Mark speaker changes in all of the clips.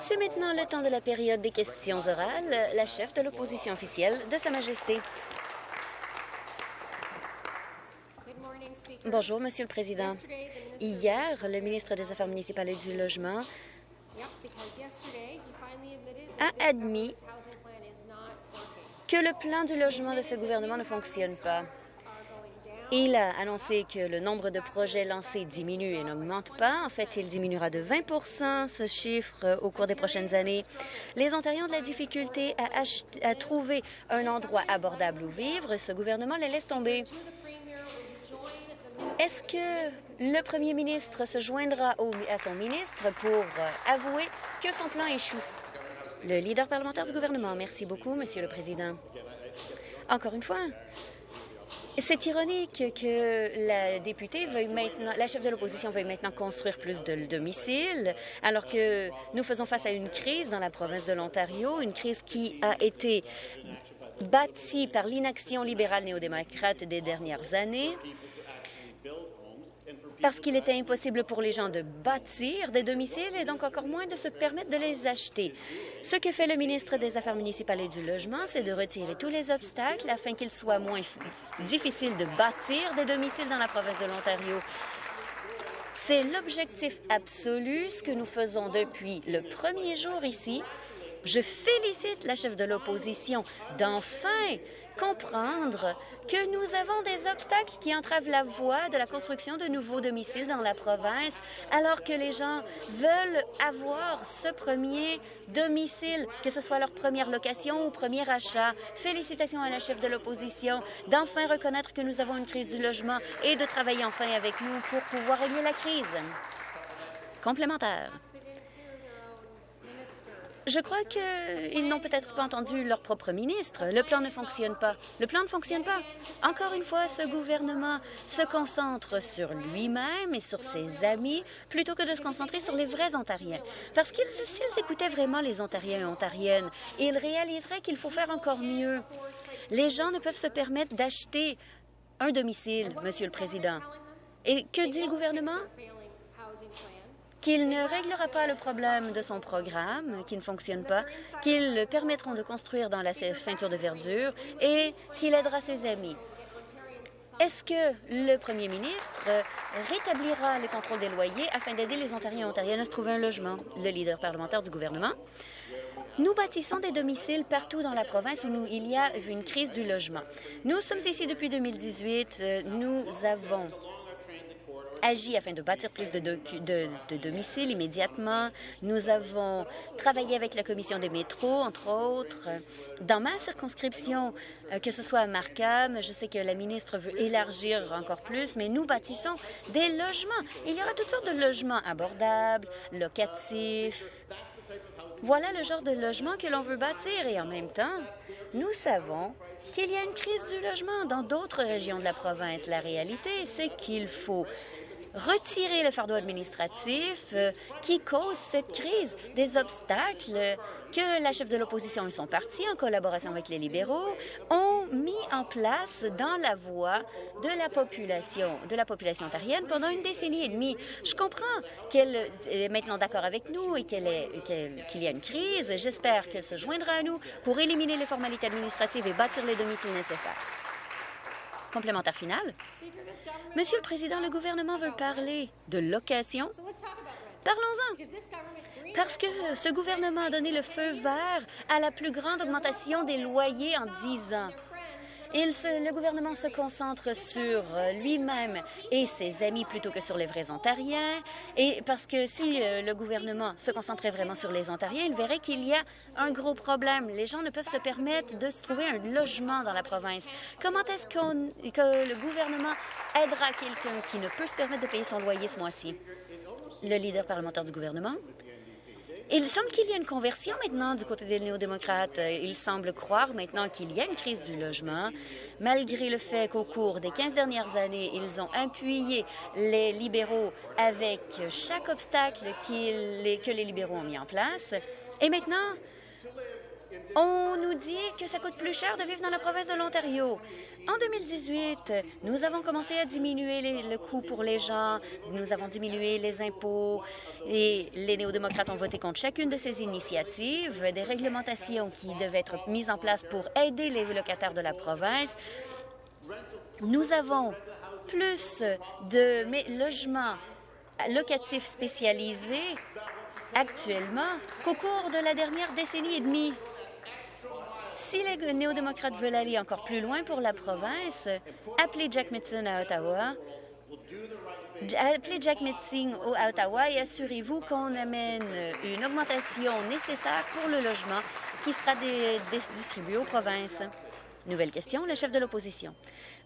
Speaker 1: C'est maintenant le temps de la période des questions orales. La chef de l'opposition officielle de Sa Majesté. Bonjour, Monsieur le Président. Hier, le ministre des Affaires municipales et du Logement a admis que le plan du logement de ce gouvernement ne fonctionne pas. Il a annoncé que le nombre de projets lancés diminue et n'augmente pas. En fait, il diminuera de 20% ce chiffre au cours des prochaines années. Les Ontariens ont de la difficulté à, trouver un endroit abordable où vivre. Ce gouvernement les laisse tomber. Est-ce que le premier ministre se joindra à son ministre pour avouer que son plan échoue? Le leader parlementaire du gouvernement. Merci beaucoup, Monsieur le Président. Encore une fois, c'est ironique que la députée veuille maintenant, la chef de l'opposition veuille maintenant construire plus de domiciles, alors que nous faisons face à une crise dans la province de l'Ontario, une crise qui a été bâtie par l'inaction libérale néo-démocrate des dernières années parce qu'il était impossible pour les gens de bâtir des domiciles et donc encore moins de se permettre de les acheter. Ce que fait le ministre des Affaires municipales et du Logement, c'est de retirer tous les obstacles afin qu'il soit moins difficile de bâtir des domiciles dans la province de l'Ontario. C'est l'objectif absolu, ce que nous faisons depuis le premier jour ici. Je félicite la chef de l'opposition d'enfin comprendre que nous avons des obstacles qui entravent la voie de la construction de nouveaux domiciles dans la province, alors que les gens veulent avoir ce premier domicile, que ce soit leur première location ou premier achat. Félicitations à la chef de l'opposition d'enfin reconnaître que nous avons une crise du logement et de travailler enfin avec nous pour pouvoir régler la crise. Complémentaire. Je crois qu'ils n'ont peut-être pas entendu leur propre ministre. Le plan ne fonctionne pas. Le plan ne fonctionne pas. Encore une fois, ce gouvernement se concentre sur lui-même et sur ses amis plutôt que de se concentrer sur les vrais Ontariens. Parce qu'ils, s'ils écoutaient vraiment les Ontariens et Ontariennes, ils réaliseraient qu'il faut faire encore mieux. Les gens ne peuvent se permettre d'acheter un domicile, Monsieur le Président. Et que dit le gouvernement? Qu'il ne réglera pas le problème de son programme qui ne fonctionne pas, qu'ils permettront de construire dans la ceinture de verdure et qu'il aidera ses amis. Est-ce que le premier ministre rétablira le contrôle des loyers afin d'aider les Ontariens et Ontariennes à se trouver un logement? Le leader parlementaire du gouvernement. Nous bâtissons des domiciles partout dans la province où il y a une crise du logement. Nous sommes ici depuis 2018. Nous avons agi afin de bâtir plus de, domiciles immédiatement. Nous avons travaillé avec la Commission des métros, entre autres. Dans ma circonscription, euh, que ce soit à Markham, je sais que la ministre veut élargir encore plus, mais nous bâtissons des logements. Il y aura toutes sortes de logements abordables, locatifs. Voilà le genre de logement que l'on veut bâtir et en même temps, nous savons qu'il y a une crise du logement dans d'autres régions de la province. La réalité, c'est qu'il faut retirer le fardeau administratif euh, qui cause cette crise, des obstacles que la chef de l'opposition et son parti, en collaboration avec les libéraux, ont mis en place dans la voie de la population, de la population ontarienne pendant une décennie et demie. Je comprends qu'elle est maintenant d'accord avec nous et qu'il y a une crise. J'espère qu'elle se joindra à nous pour éliminer les formalités administratives et bâtir les domiciles nécessaires. Complémentaire final. Monsieur le Président, le gouvernement veut parler de location. Parlons-en. Parce que ce gouvernement a donné le feu vert à la plus grande augmentation des loyers en dix ans le gouvernement se concentre sur euh, lui-même et ses amis plutôt que sur les vrais Ontariens. Et parce que si euh, le gouvernement se concentrait vraiment sur les Ontariens, il verrait qu'il y a un gros problème. Les gens ne peuvent se permettre de se trouver un logement dans la province. Comment est-ce que le gouvernement aidera quelqu'un qui ne peut se permettre de payer son loyer ce mois-ci? Le leader parlementaire du gouvernement? Il semble qu'il y a une conversion maintenant du côté des néo-démocrates. Il semble croire maintenant qu'il y a une crise du logement, malgré le fait qu'au cours des 15 dernières années, ils ont appuyé les libéraux avec chaque obstacle que les libéraux ont mis en place. Et maintenant, On nous dit que ça coûte plus cher de vivre dans la province de l'Ontario. En 2018, nous avons commencé à diminuer le coût pour les gens, nous avons diminué les impôts et les néo-démocrates ont voté contre chacune de ces initiatives, des réglementations qui devaient être mises en place pour aider les locataires de la province. Nous avons plus de logements locatifs spécialisés actuellement qu'au cours de la dernière décennie et demie. Si les néo-démocrates veulent aller encore plus loin pour la province, appelez Jack Metzing à Ottawa. Appelez Jack Metzing à Ottawa et assurez-vous qu'on amène une augmentation nécessaire pour le logement qui sera distribué aux provinces. Nouvelle question, le chef de l'opposition.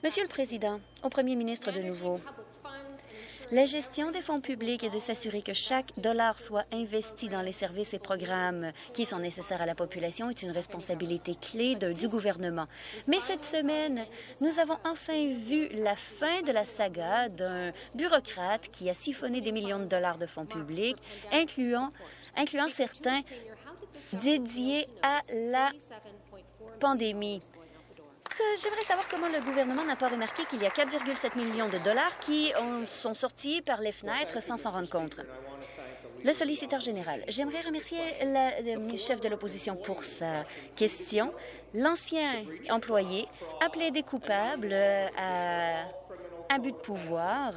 Speaker 1: Monsieur le Président, au Premier ministre de nouveau, la gestion des fonds publics est de s'assurer que chaque dollar soit investi dans les services et programmes qui sont nécessaires à la population est une responsabilité clé du gouvernement. Mais cette semaine, nous avons enfin vu la fin de la saga d'un bureaucrate qui a siphonné des millions de dollars de fonds publics, incluant certains dédiés à la pandémie. J'aimerais savoir comment le gouvernement n'a pas remarqué qu'il y a 4,7 millions de dollars qui sont sortis par les fenêtres sans s'en rendre compte. Le solliciteur général, j'aimerais remercier le chef de l'opposition pour sa question. L'ancien employé appelé des coupables à abus de pouvoir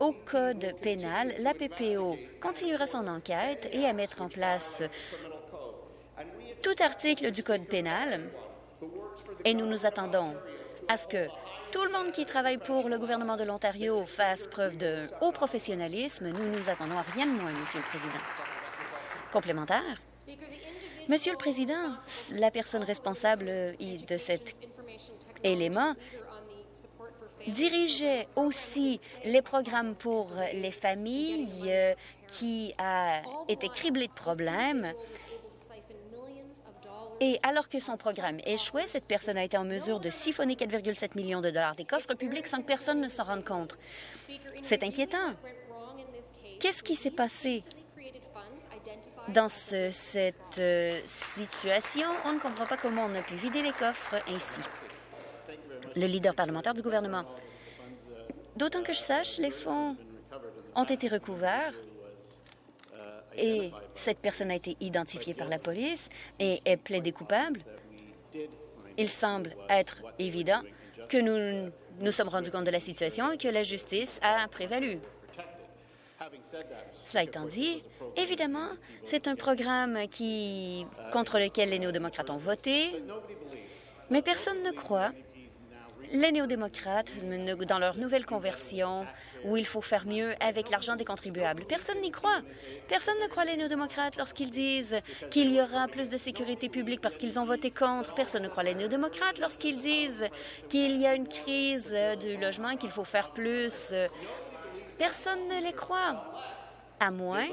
Speaker 1: au code pénal. La PPO continuera son enquête et à mettre en place tout article du code pénal et nous nous attendons à ce que tout le monde qui travaille pour le gouvernement de l'Ontario fasse preuve de haut professionnalisme. Nous nous attendons à rien de moins, Monsieur le Président. Complémentaire. Monsieur le Président, la personne responsable de cet élément dirigeait aussi les programmes pour les familles euh, qui a été criblé de problèmes et alors que son programme échouait, cette personne a été en mesure de siphonner 4,7 millions de dollars des coffres publics sans que personne ne s'en rende compte. C'est inquiétant. Qu'est-ce qui s'est passé dans cette euh, situation? On ne comprend pas comment on a pu vider les coffres ainsi. Le leader parlementaire du gouvernement. D'autant que je sache, les fonds ont été recouverts et cette personne a été identifiée par la police et est plaidée coupable, il semble être évident que nous nous sommes rendus compte de la situation et que la justice a prévalu. Cela étant dit, évidemment, c'est un programme qui, contre lequel les néo-démocrates ont voté, mais personne ne croit les néo-démocrates, dans leur nouvelle conversion, où il faut faire mieux avec l'argent des contribuables. Personne n'y croit. Personne ne croit les néo-démocrates lorsqu'ils disent qu'il y aura plus de sécurité publique parce qu'ils ont voté contre. Personne ne croit les néo-démocrates lorsqu'ils disent qu'il y a une crise du logement et qu'il faut faire plus. Personne ne les croit, à moins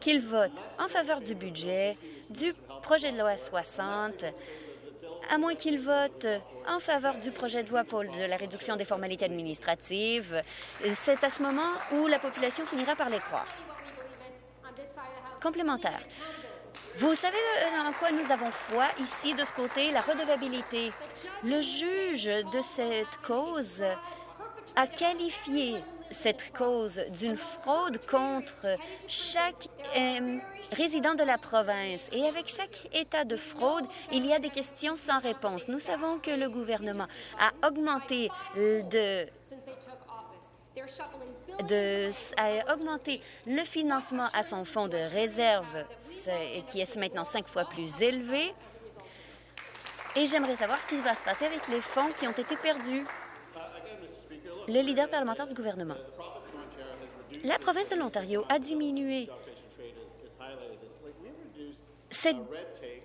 Speaker 1: qu'ils votent en faveur du budget, du projet de loi 60, à moins qu'ils votent en faveur du projet de loi pour de la réduction des formalités administratives. C'est à ce moment où la population finira par les croire. Complémentaire. Vous savez en quoi nous avons foi ici, de ce côté, la redevabilité. Le juge de cette cause a qualifié cette cause d'une fraude contre chaque euh, résident de la province. Et avec chaque état de fraude, il y a des questions sans réponse. Nous savons que le gouvernement a augmenté de a augmenté le financement à son fonds de réserve, qui est maintenant cinq fois plus élevé. Et j'aimerais savoir ce qui va se passer avec les fonds qui ont été perdus le leader parlementaire du gouvernement. La province de l'Ontario a diminué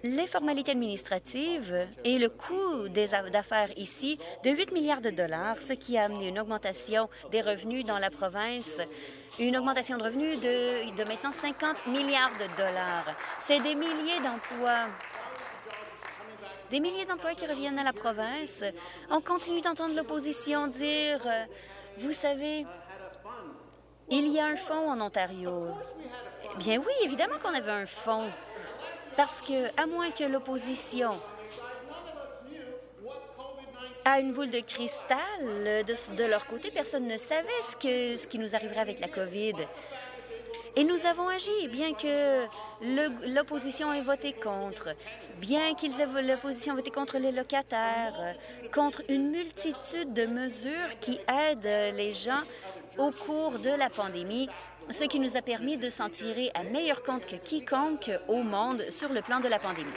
Speaker 1: les formalités administratives et le coût d'affaires ici de 8 milliards de dollars, ce qui a amené une augmentation des revenus dans la province, une augmentation de revenus de, de maintenant 50 milliards de dollars. C'est des milliers d'emplois des milliers d'emplois qui reviennent à la province. On continue d'entendre l'opposition dire, euh, vous savez, il y a un fonds en Ontario. Bien oui, évidemment qu'on avait un fonds. Parce que, à moins que l'opposition a une boule de cristal de, leur côté, personne ne savait ce qui nous arriverait avec la COVID. Et nous avons agi, bien que l'opposition ait voté contre, bien qu'ils l'opposition voté contre les locataires, contre une multitude de mesures qui aident les gens au cours de la pandémie, ce qui nous a permis de s'en tirer à meilleur compte que quiconque au monde sur le plan de la pandémie.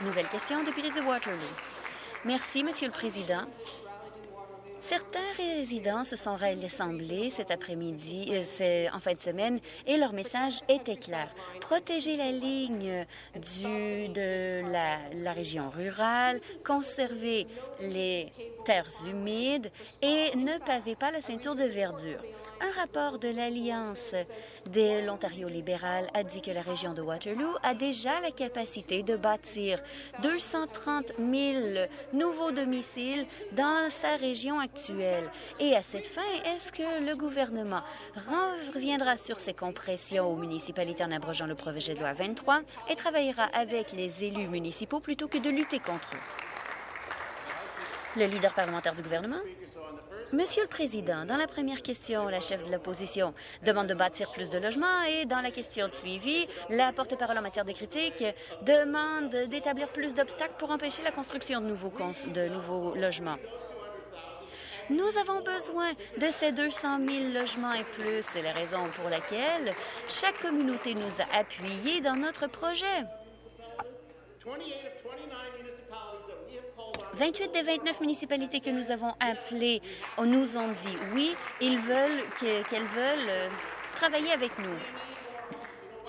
Speaker 1: Nouvelle question, député de Waterloo. Merci, Monsieur le Président. Certains résidents se sont rassemblés cet après-midi, euh, en fin de semaine, et leur message était clair. Protéger la ligne du, de la, la région rurale, conserver les terres humides et ne paver pas la ceinture de verdure. Un rapport de l'Alliance de l'Ontario libéral a dit que la région de Waterloo a déjà la capacité de bâtir 230 000 nouveaux domiciles dans sa région actuelle. Et à cette fin, est-ce que le gouvernement reviendra sur ces compressions aux municipalités en abrogeant le projet de loi 23 et travaillera avec les élus municipaux plutôt que de lutter contre eux? Le leader parlementaire du gouvernement? Monsieur le Président, dans la première question, la chef de l'opposition demande de bâtir plus de logements et dans la question de suivi, la porte-parole en matière de critique demande d'établir plus d'obstacles pour empêcher la construction de nouveaux, de nouveaux logements. Nous avons besoin de ces 200 000 logements et plus. C'est la raison pour laquelle chaque communauté nous a appuyés dans notre projet. 28 des 29 municipalités que nous avons appelées nous ont dit oui, ils veulent qu'elles veulent euh, travailler avec nous.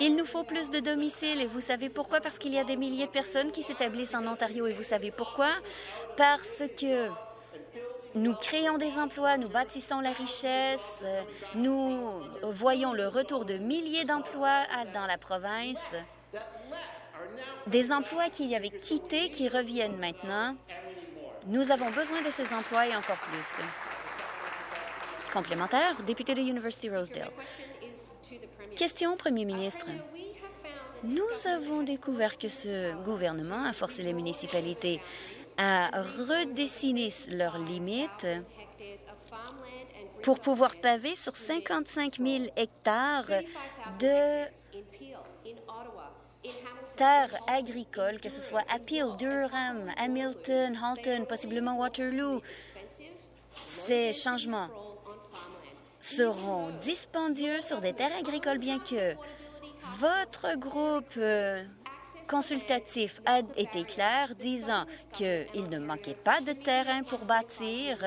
Speaker 1: Il nous faut plus de domiciles et vous savez pourquoi? Parce qu'il y a des milliers de personnes qui s'établissent en Ontario et vous savez pourquoi? Parce que nous créons des emplois, nous bâtissons la richesse, nous voyons le retour de milliers d'emplois dans la province, des emplois qui avaient quitté, qui reviennent maintenant, nous avons besoin de ces emplois et encore plus. Complémentaire, député de University Rosedale. Question au premier ministre. Nous avons découvert que ce gouvernement a forcé les municipalités à redessiner leurs limites pour pouvoir paver sur 55 000 hectares de terres agricoles, que ce soit à Durham, Hamilton, Halton, possiblement Waterloo. Ces changements seront dispendieux sur des terres agricoles, bien que votre groupe euh, consultatif a été clair, disant qu'il ne manquait pas de terrain pour bâtir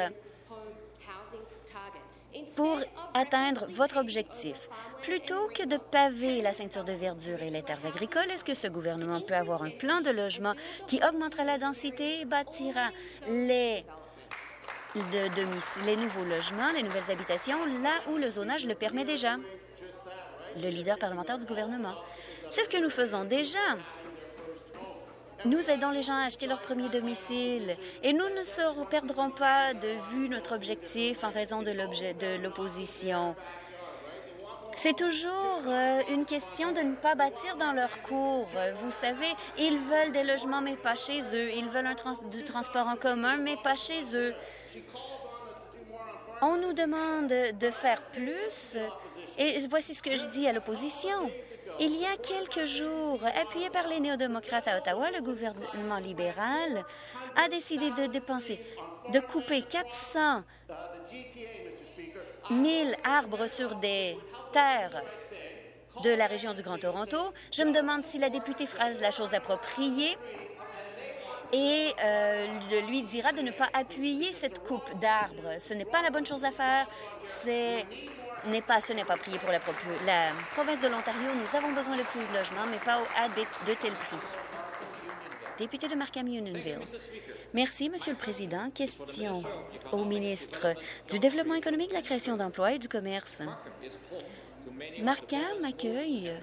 Speaker 1: pour atteindre votre objectif. Plutôt que de paver la ceinture de verdure et les terres agricoles, est-ce que ce gouvernement peut avoir un plan de logement qui augmentera la densité et bâtira les, les nouveaux logements, les nouvelles habitations, là où le zonage le permet déjà? Le leader parlementaire du gouvernement. C'est ce que nous faisons déjà. Nous aidons les gens à acheter leur premier domicile et nous ne perdrons pas de vue notre objectif en raison de l'opposition. C'est toujours euh, une question de ne pas bâtir dans leur cours. Vous savez, ils veulent des logements, mais pas chez eux. Ils veulent du transport en commun, mais pas chez eux. On nous demande de faire plus, et voici ce que je dis à l'opposition. Il y a quelques jours, appuyé par les néo-démocrates à Ottawa, le gouvernement libéral a décidé de dépenser, de couper 400 000 arbres sur des terres de la région du Grand Toronto. Je me demande si la députée fera la chose appropriée et euh, lui dira de ne pas appuyer cette coupe d'arbres. Ce n'est pas la bonne chose à faire. C'est n'est pas, ce n'est pas prié pour la, province de l'Ontario. Nous avons besoin de plus de logements, mais pas à de tels prix. Député de Markham-Unionville. Merci, Monsieur le Président. Question au ministre du Développement économique, de la création d'emplois et du commerce. Markham accueille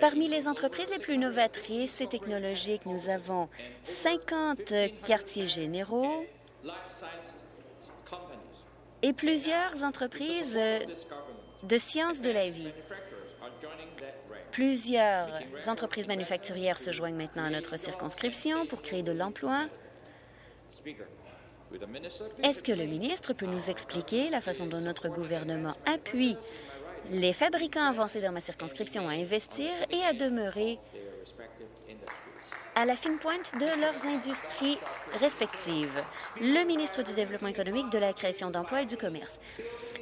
Speaker 1: Parmi les entreprises les plus novatrices et technologiques, nous avons 50 quartiers généraux, et plusieurs entreprises euh, de sciences de la vie. Plusieurs entreprises manufacturières se joignent maintenant à notre circonscription pour créer de l'emploi. Est-ce que le ministre peut nous expliquer la façon dont notre gouvernement appuie les fabricants avancés dans ma circonscription à investir et à demeurer à la fine pointe de leurs industries respectives. Le ministre du Développement économique, de la création d'emplois et du commerce.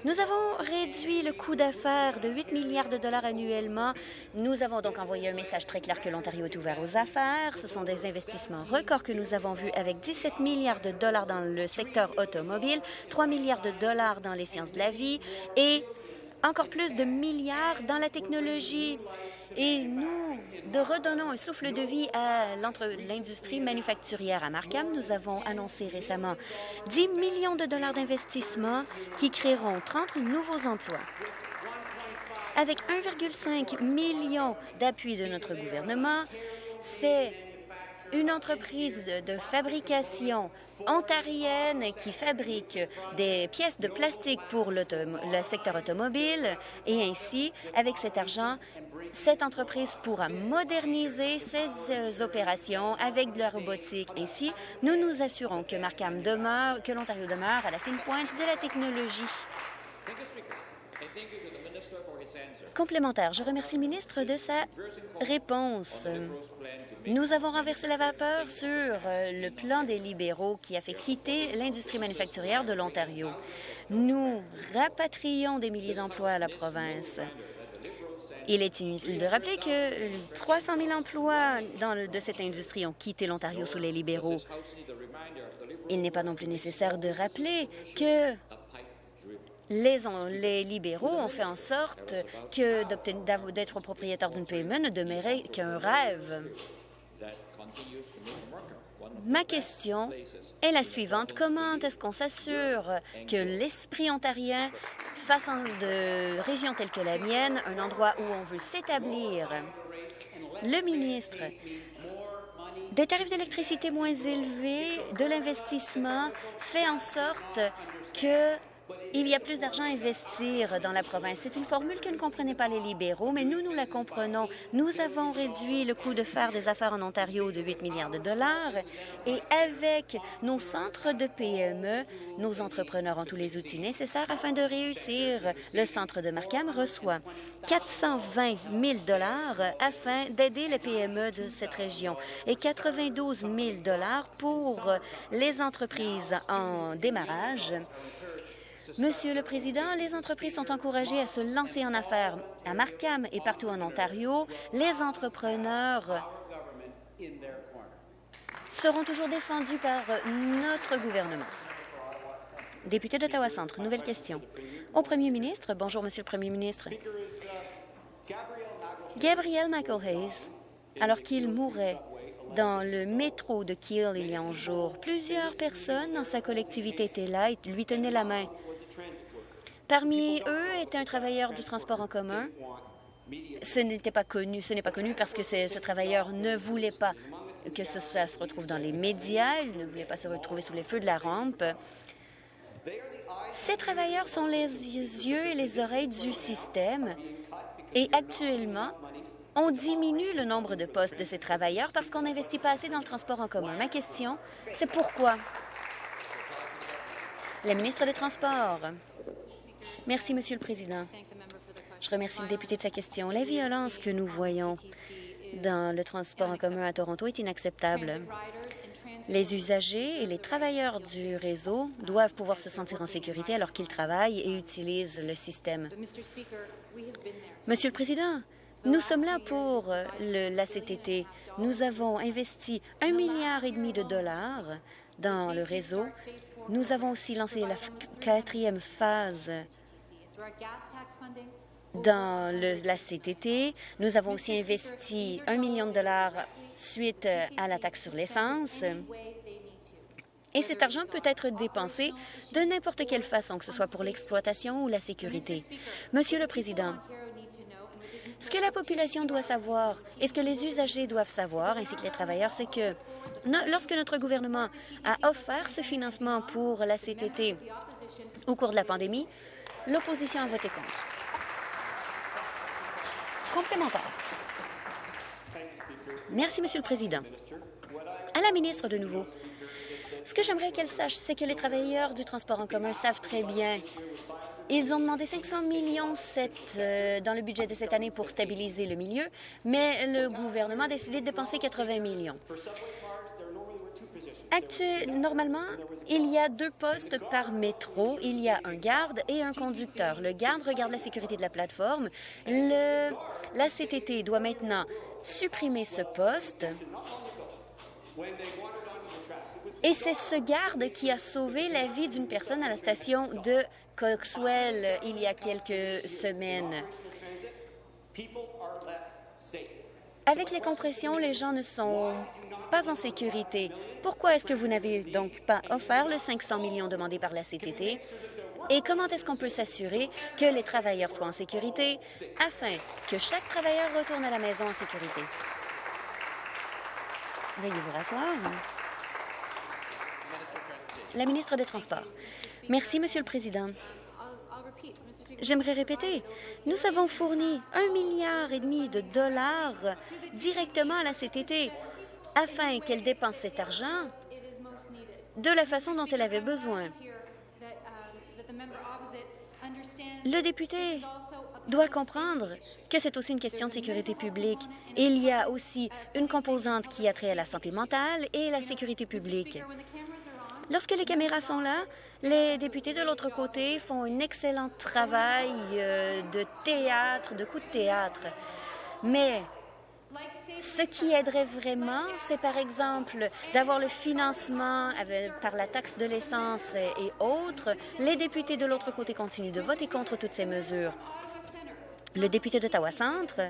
Speaker 1: Nous avons réduit le coût d'affaires de 8 milliards de dollars annuellement. Nous avons donc envoyé un message très clair que l'Ontario est ouvert aux affaires. Ce sont des investissements records que nous avons vus avec 17 milliards de dollars dans le secteur automobile, 3 milliards de dollars dans les sciences de la vie et encore plus de milliards dans la technologie. Et nous de redonnons un souffle de vie à l'industrie manufacturière à Markham. Nous avons annoncé récemment 10 millions de dollars d'investissement qui créeront 30 nouveaux emplois. Avec 1,5 million d'appui de notre gouvernement, c'est une entreprise de fabrication ontarienne qui fabrique des pièces de plastique pour le secteur automobile et ainsi, avec cet argent, cette entreprise pourra moderniser ses opérations avec de la robotique. Ainsi, nous nous assurons que l'Ontario demeure à la fine pointe de la technologie. Complémentaire, je remercie le ministre de sa réponse. Nous avons renversé la vapeur sur euh, le plan des libéraux qui a fait quitter l'industrie manufacturière de l'Ontario. Nous rapatrions des milliers d'emplois à la province. Il est inutile de rappeler que 300 000 emplois de cette industrie ont quitté l'Ontario sous les libéraux. Il n'est pas non plus nécessaire de rappeler que les, libéraux ont fait en sorte que d'être propriétaire d'une PME ne demeurait qu'un rêve. Ma question est la suivante. Comment est-ce qu'on s'assure que l'esprit ontarien fasse de régions telles que la mienne un endroit où on veut s'établir? Le ministre des tarifs d'électricité moins élevés, de l'investissement, fait en sorte que il y a plus d'argent à investir dans la province. C'est une formule que ne comprenaient pas les libéraux, mais nous, nous la comprenons. Nous avons réduit le coût de faire des affaires en Ontario de 8 milliards de dollars et avec nos centres de PME, nos entrepreneurs ont tous les outils nécessaires afin de réussir. Le centre de Markham reçoit 420 000 dollars afin d'aider les PME de cette région et 92 000 dollars pour les entreprises en démarrage Monsieur le Président, les entreprises sont encouragées à se lancer en affaires. À Markham et partout en Ontario, les entrepreneurs seront toujours défendus par notre gouvernement. Député d'Ottawa-Centre, nouvelle question. Au Premier ministre, bonjour, Monsieur le Premier ministre. Gabriel Michael Hayes, alors qu'il mourait dans le métro de Kiel il y a un jour, plusieurs personnes dans sa collectivité étaient là et lui tenaient la main. Parmi eux était un travailleur du transport en commun. Ce n'était pas connu, ce n'est pas connu parce que ce travailleur ne voulait pas que ce, ça se retrouve dans les médias, il ne voulait pas se retrouver sous les feux de la rampe. Ces travailleurs sont les yeux et les oreilles du système et actuellement, on diminue le nombre de postes de ces travailleurs parce qu'on n'investit pas assez dans le transport en commun. Ma question, c'est pourquoi? La ministre des Transports. Merci, Monsieur le Président. Je remercie le député de sa question. La violence que nous voyons dans le transport en commun à Toronto est inacceptable. Les usagers et les travailleurs du réseau doivent pouvoir se sentir en sécurité alors qu'ils travaillent et utilisent le système. Monsieur le Président, nous sommes là pour la CTT. Nous avons investi un milliard et demi de dollars dans le réseau. Nous avons aussi lancé la quatrième phase dans la CTT. Nous avons aussi investi un million de dollars suite à la taxe sur l'essence. Et cet argent peut être dépensé de n'importe quelle façon, que ce soit pour l'exploitation ou la sécurité. Monsieur le Président, ce que la population doit savoir et ce que les usagers doivent savoir, ainsi que les travailleurs, c'est que lorsque notre gouvernement a offert ce financement pour la CTT au cours de la pandémie, L'opposition a voté contre. Complémentaire. Merci, Monsieur le Président. À la ministre de nouveau. Ce que j'aimerais qu'elle sache, c'est que les travailleurs du transport en commun savent très bien ils ont demandé 500 millions euh, dans le budget de cette année pour stabiliser le milieu, mais le gouvernement a décidé de dépenser 80 millions. normalement, il y a deux postes par métro. Il y a un garde et un conducteur. Le garde regarde la sécurité de la plateforme. la CTT doit maintenant supprimer ce poste. Et c'est ce garde qui a sauvé la vie d'une personne à la station de Coxwell il y a quelques semaines. Avec les compressions, les gens ne sont pas en sécurité. Pourquoi est-ce que vous n'avez donc pas offert le 500 millions demandé par la CTT? Et comment est-ce qu'on peut s'assurer que les travailleurs soient en sécurité afin que chaque travailleur retourne à la maison en sécurité? Veuillez vous rasseoir. La ministre des Transports. Merci, Monsieur le Président. J'aimerais répéter, nous avons fourni un milliard et demi de dollars directement à la CTT afin qu'elle dépense cet argent de la façon dont elle avait besoin. Le député doit comprendre que c'est aussi une question de sécurité publique. Il y a aussi une composante qui a trait à la santé mentale et la sécurité publique. Lorsque les caméras sont là, les députés de l'autre côté font un excellent travail euh, de théâtre, de coups de théâtre. Mais ce qui aiderait vraiment, c'est par exemple d'avoir le financement par la taxe de l'essence et autres. Les députés de l'autre côté continuent de voter contre toutes ces mesures. Le député d'Ottawa-Centre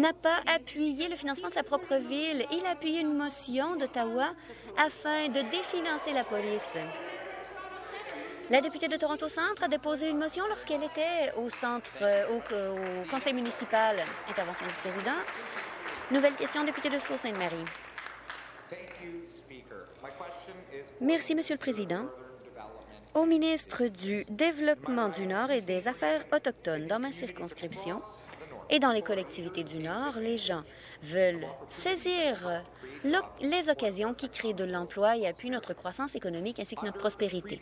Speaker 1: n'a pas appuyé le financement de sa propre ville. Il a appuyé une motion d'Ottawa afin de définancer la police. La députée de Toronto-Centre a déposé une motion lorsqu'elle était au centre, au, conseil municipal. Intervention du président. Nouvelle question, député de Sault-Sainte-Marie. Merci, Monsieur le Président. Au ministre du Développement du Nord et des Affaires autochtones dans ma circonscription, et dans les collectivités du Nord, les gens veulent saisir les occasions qui créent de l'emploi et appuient notre croissance économique ainsi que notre prospérité.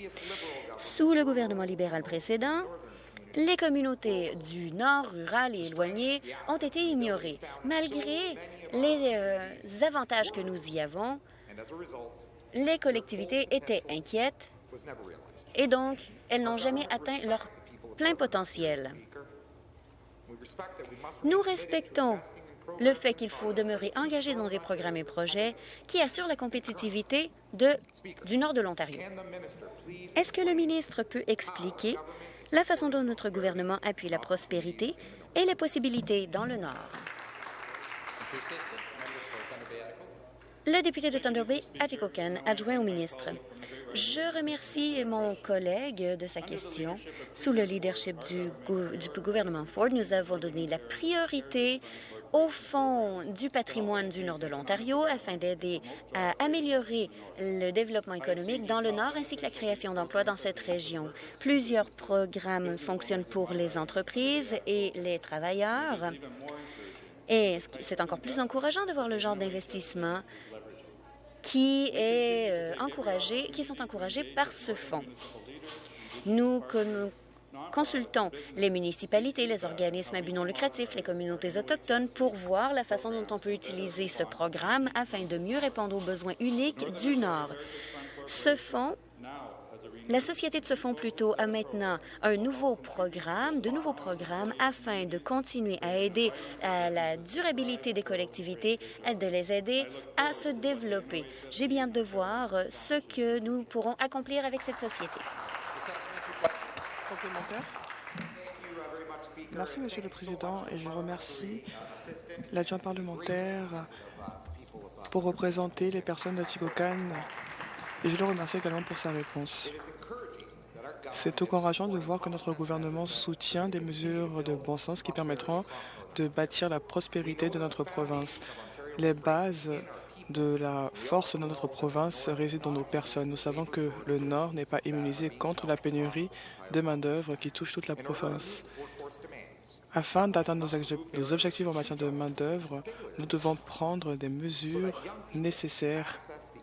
Speaker 1: Sous le gouvernement libéral précédent, les communautés du Nord rural et éloigné ont été ignorées. Malgré les euh, avantages que nous y avons, les collectivités étaient inquiètes et donc elles n'ont jamais atteint leur plein potentiel. Nous respectons le fait qu'il faut demeurer engagé dans des programmes et projets qui assurent la compétitivité du nord de l'Ontario. Est-ce que le ministre peut expliquer la façon dont notre gouvernement appuie la prospérité et les possibilités dans le nord? Le député de Thunder Bay, Atikokan, adjoint au ministre. Je remercie mon collègue de sa question. Sous le leadership du, gouvernement Ford, nous avons donné la priorité au Fonds du patrimoine du nord de l'Ontario afin d'aider à améliorer le développement économique dans le nord ainsi que la création d'emplois dans cette région. Plusieurs programmes fonctionnent pour les entreprises et les travailleurs. Et c'est encore plus encourageant de voir le genre d'investissement qui, est, euh, encouragé, qui sont encouragés par ce fonds. Nous consultons les municipalités, les organismes à but non lucratif, les communautés autochtones pour voir la façon dont on peut utiliser ce programme afin de mieux répondre aux besoins uniques du Nord. Ce fonds la société de ce fonds plutôt a maintenant un nouveau programme, de nouveaux programmes afin de continuer à aider à la durabilité des collectivités, de les aider à se développer. J'ai bien de voir ce que nous pourrons accomplir avec cette société.
Speaker 2: Complémentaire. Merci, Monsieur le Président, et je remercie l'adjoint parlementaire pour représenter les personnes d'Atikokan et je le remercie également pour sa réponse. C'est encourageant de voir que notre gouvernement soutient des mesures de bon sens qui permettront de bâtir la prospérité de notre province. Les bases de la force de notre province résident dans nos personnes. Nous savons que le Nord n'est pas immunisé contre la pénurie de main-d'œuvre qui touche toute la province. Afin d'atteindre nos objectifs en matière de main-d'œuvre, nous devons prendre des mesures nécessaires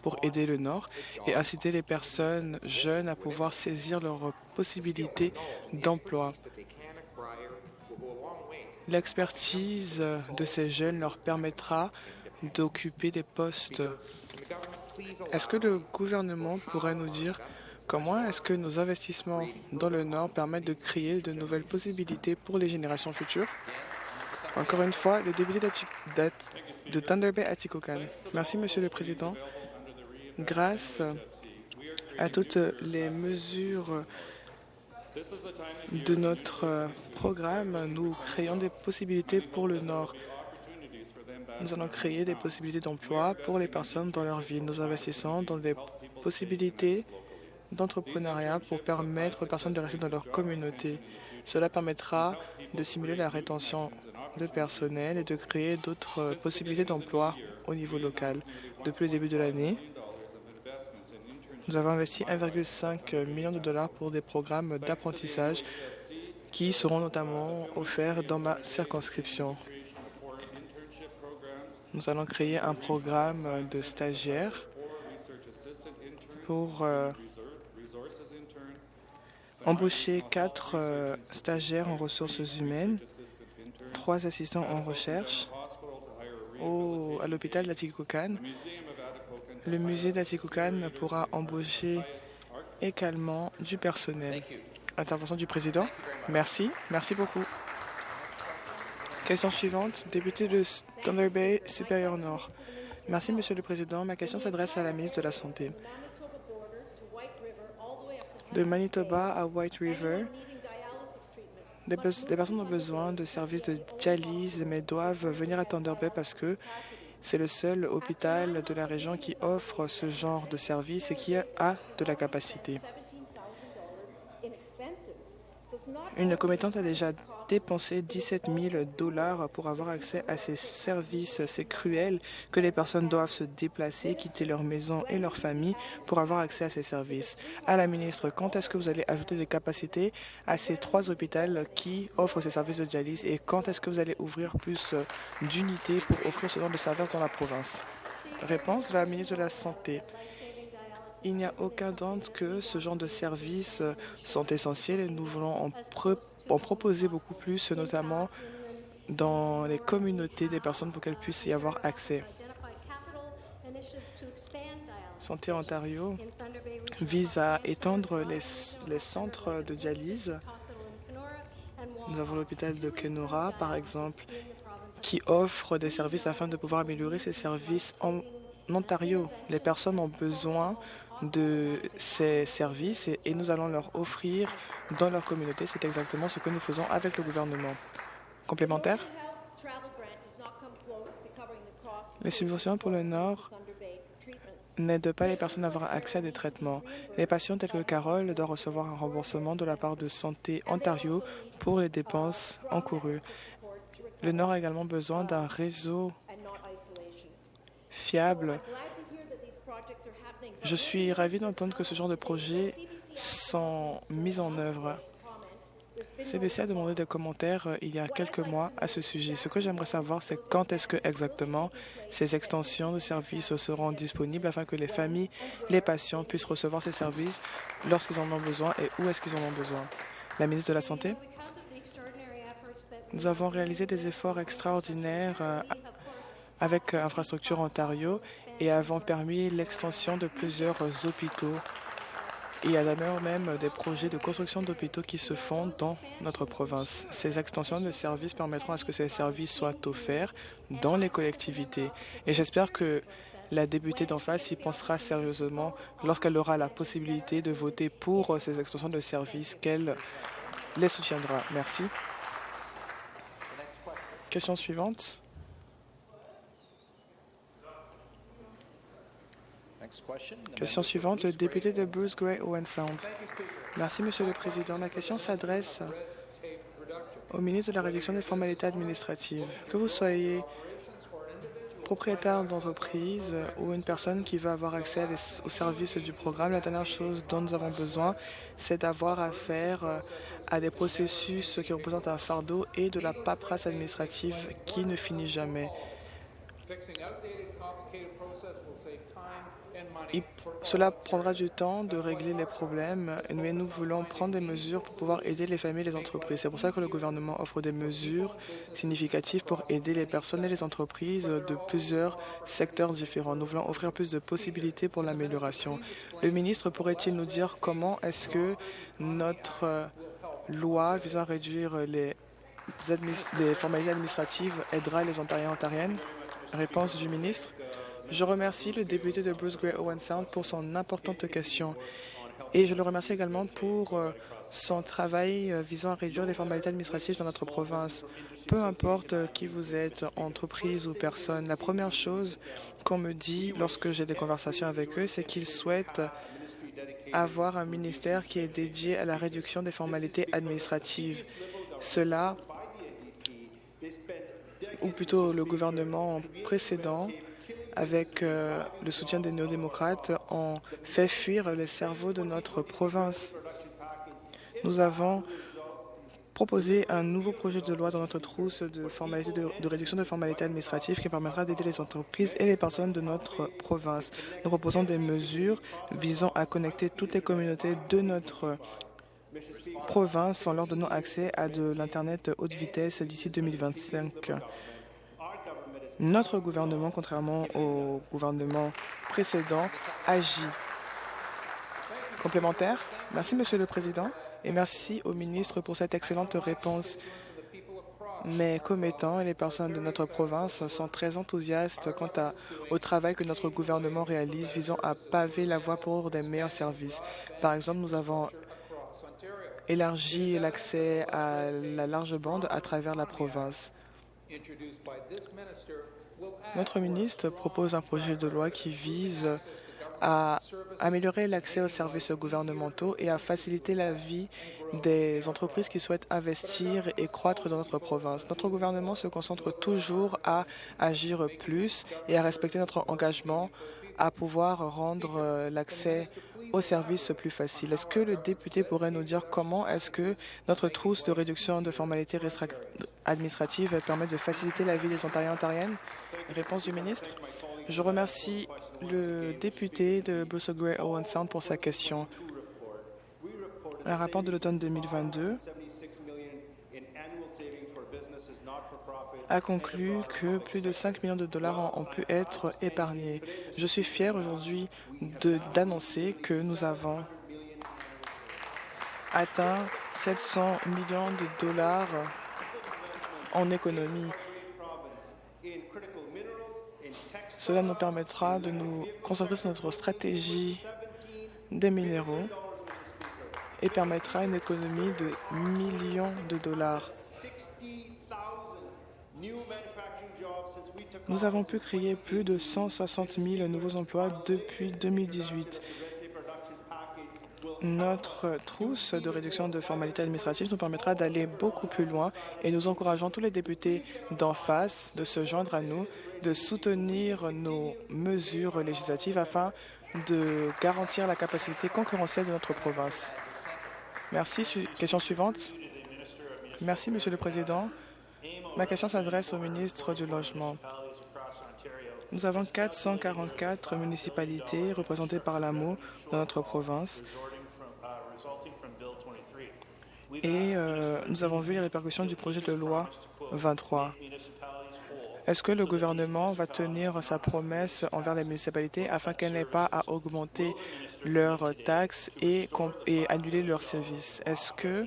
Speaker 2: pour aider le Nord et inciter les personnes jeunes à pouvoir saisir leurs possibilités d'emploi. L'expertise de ces jeunes leur permettra d'occuper des postes. Est-ce que le gouvernement pourrait nous dire comment est-ce que nos investissements dans le Nord permettent de créer de nouvelles possibilités pour les générations futures? Encore une fois, le député de Thunder Bay Atikokan. Merci, Monsieur le Président. Grâce à toutes les mesures de notre programme, nous créons des possibilités pour le Nord. Nous allons créer des possibilités d'emploi pour les personnes dans leur vie. Nous investissons dans des possibilités d'entrepreneuriat pour permettre aux personnes de rester dans leur communauté. Cela permettra de simuler la rétention de personnel et de créer d'autres possibilités d'emploi au niveau local. Depuis le début de l'année, nous avons investi 1,5 million de dollars pour des programmes d'apprentissage qui seront notamment offerts dans ma circonscription. Nous allons créer un programme de stagiaires pour euh, embaucher quatre euh, stagiaires en ressources humaines, trois assistants en recherche au, à l'hôpital d'Atikokan le musée d'Atikokan pourra embaucher également du personnel. Intervention du président. Merci. Merci beaucoup. Question suivante. Député de Thunder Bay, Supérieur Nord. Merci, Monsieur le Président. Ma question s'adresse à la ministre de la Santé. De Manitoba à White River, des, personnes ont besoin de services de dialyse, mais doivent venir à Thunder Bay parce que c'est le seul hôpital de la région qui offre ce genre de service et qui a de la capacité. Une commettante a déjà dépensé 17 000 dollars pour avoir accès à ces services. C'est cruel que les personnes doivent se déplacer, quitter leur maison et leur famille pour avoir accès à ces services. À la ministre, quand est-ce que vous allez ajouter des capacités à ces trois hôpitaux qui offrent ces services de dialyse et quand est-ce que vous allez ouvrir plus d'unités pour offrir ce genre de services dans la province? Réponse de la ministre de la Santé. Il n'y a aucun doute que ce genre de services sont essentiels et nous voulons en, en proposer beaucoup plus, notamment dans les communautés des personnes pour qu'elles puissent y avoir accès. Santé Ontario vise à étendre les, les, centres de dialyse. Nous avons l'hôpital de Kenora, par exemple, qui offre des services afin de pouvoir améliorer ces services en Ontario. Les personnes ont besoin de ces services et, nous allons leur offrir dans leur communauté. C'est exactement ce que nous faisons avec le gouvernement. Complémentaire? Les subventions pour le Nord n'aident pas les personnes à avoir accès à des traitements. Les patients tels que Carole doivent recevoir un remboursement de la part de Santé Ontario pour les dépenses encourues. Le Nord a également besoin d'un réseau fiable je suis ravi d'entendre que ce genre de projets sont mis en œuvre. CBC a demandé des commentaires euh, il y a quelques mois à ce sujet. Ce que j'aimerais savoir, c'est quand est-ce que exactement ces extensions de services seront disponibles afin que les familles, les patients puissent recevoir ces services lorsqu'ils en ont besoin et où est-ce qu'ils en ont besoin. La ministre de la Santé, nous avons réalisé des efforts extraordinaires euh, avec euh, Infrastructure Ontario et avons permis l'extension de plusieurs hôpitaux. Il y a d'ailleurs même des projets de construction d'hôpitaux qui se font dans notre province. Ces extensions de services permettront à ce que ces services soient offerts dans les collectivités. Et j'espère que la députée d'en face y pensera sérieusement lorsqu'elle aura la possibilité de voter pour ces extensions de services qu'elle les soutiendra. Merci. Question suivante. Question suivante, le député de Bruce Gray, Owen Sound. Merci, Monsieur le Président. Ma question s'adresse au ministre de la Réduction des formalités administratives. Que vous soyez propriétaire d'entreprise ou une personne qui veut avoir accès aux services du programme, la dernière chose dont nous avons besoin, c'est d'avoir affaire euh, à des processus qui représentent un fardeau et de la paperasse administrative qui ne finit jamais. Cela prendra du temps de régler les problèmes, mais nous voulons prendre des mesures pour pouvoir aider les familles et les entreprises. C'est pour ça que le gouvernement offre des mesures significatives pour aider les personnes et les entreprises de plusieurs secteurs différents. Nous voulons offrir plus de possibilités pour l'amélioration. Le ministre pourrait-il nous dire comment est-ce que notre loi visant à réduire les, les formalités administratives aidera les Ontariens et Ontariennes? Réponse du ministre. Je remercie le député de Bruce Gray Owen Sound pour son importante question et je le remercie également pour euh, son travail euh, visant à réduire les formalités administratives dans notre province. Peu importe euh, qui vous êtes, entreprise ou personne, la première chose qu'on me dit lorsque j'ai des conversations avec eux, c'est qu'ils souhaitent avoir un ministère qui est dédié à la réduction des formalités administratives. Cela, ou plutôt le gouvernement précédent, avec euh, le soutien des néo-démocrates, ont fait fuir les cerveaux de notre province. Nous avons proposé un nouveau projet de loi dans notre trousse de, formalités de, réduction de formalités administratives qui permettra d'aider les entreprises et les personnes de notre province. Nous proposons des mesures visant à connecter toutes les communautés de notre province en leur donnant accès à de l'Internet haute vitesse d'ici 2025. Notre gouvernement, contrairement au gouvernement précédent, agit. Complémentaire Merci, Monsieur le Président, et merci au ministre pour cette excellente réponse. Mes commettants et les personnes de notre province sont très enthousiastes quant au travail que notre gouvernement réalise visant à paver la voie pour des meilleurs services. Par exemple, nous avons élargi l'accès à la large bande à travers la province. Notre ministre propose un projet de loi qui vise à améliorer l'accès aux services gouvernementaux et à faciliter la vie des entreprises qui souhaitent investir et croître dans notre province. Notre gouvernement se concentre toujours à agir plus et à respecter notre engagement à pouvoir rendre l'accès aux services plus facile. Est-ce que le député pourrait nous dire comment est-ce que notre trousse de réduction de formalités administratives permet de faciliter la vie des Ontariens et Ontariennes Réponse du ministre. Je remercie le député de Bruce Gray Owen Sound pour sa question. Un rapport de l'automne 2022 a conclu que plus de 5 millions de dollars ont pu être épargnés. Je suis fier aujourd'hui d'annoncer que nous avons atteint 700 millions de dollars en économie. Cela nous permettra de nous concentrer sur notre stratégie des minéraux et permettra une économie de millions de dollars. Nous avons pu créer plus de 160 000 nouveaux emplois depuis 2018. Notre trousse de réduction de formalités administratives nous permettra d'aller beaucoup plus loin et nous encourageons tous les députés d'en face de se joindre à nous, de soutenir nos mesures législatives afin de garantir la capacité concurrentielle de notre province. Merci. Question suivante. Merci, Monsieur le Président. Ma question s'adresse au ministre du Logement. Nous avons 444 municipalités représentées par l'AMO dans notre province. Et euh, nous avons vu les répercussions du projet de loi 23. Est-ce que le gouvernement va tenir sa promesse envers les municipalités afin qu'elles n'aient pas à augmenter leurs taxes et, et annuler leurs services? Est-ce que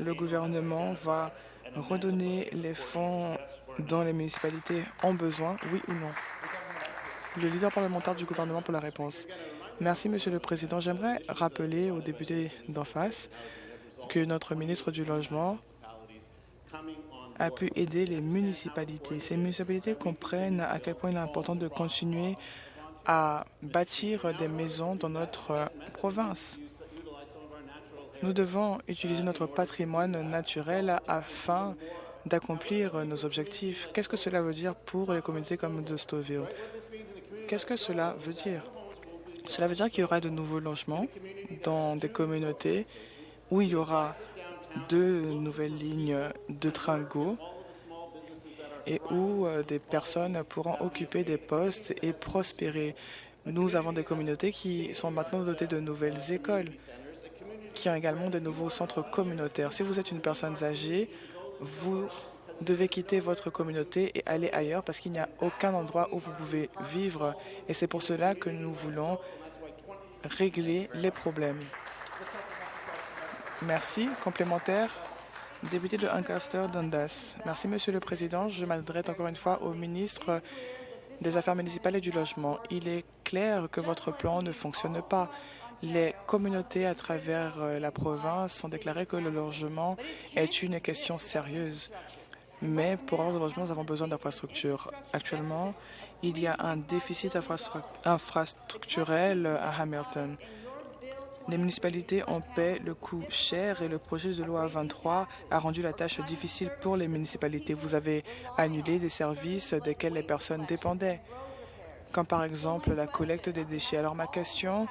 Speaker 2: le gouvernement va redonner les fonds dont les municipalités ont besoin, oui ou non? Le leader parlementaire du gouvernement pour la réponse. Merci, Monsieur le Président. J'aimerais rappeler aux députés d'en face que notre ministre du Logement a pu aider les municipalités. Ces municipalités comprennent à quel point il est important de continuer à bâtir des maisons dans notre province. Nous devons utiliser notre patrimoine naturel afin d'accomplir nos objectifs. Qu'est-ce que cela veut dire pour les communautés comme de Stouffville? Qu'est-ce que cela veut dire? Cela veut dire qu'il y aura de nouveaux logements dans des communautés où il y aura deux nouvelles lignes de train GO et où euh, des personnes pourront occuper des postes et prospérer. Nous avons des communautés qui sont maintenant dotées de nouvelles écoles, qui ont également de nouveaux centres communautaires. Si vous êtes une personne âgée, vous devez quitter votre communauté et aller ailleurs parce qu'il n'y a aucun endroit où vous pouvez vivre. Et c'est pour cela que nous voulons régler les problèmes. Merci. Complémentaire. Député de Ancaster Dundas. Merci, Monsieur le Président. Je m'adresse encore une fois au ministre des Affaires municipales et du Logement. Il est clair que votre plan ne fonctionne pas. Les communautés à travers euh, la province ont déclaré que le logement est une question sérieuse. Mais pour avoir du logement, nous avons besoin d'infrastructures. Actuellement, il y a un déficit infrastructurel à Hamilton. Les municipalités en paient le coût cher et le projet de loi 23 a rendu la tâche difficile pour les municipalités. Vous avez annulé des services desquels les personnes dépendaient, comme par exemple la collecte des déchets. Alors ma question,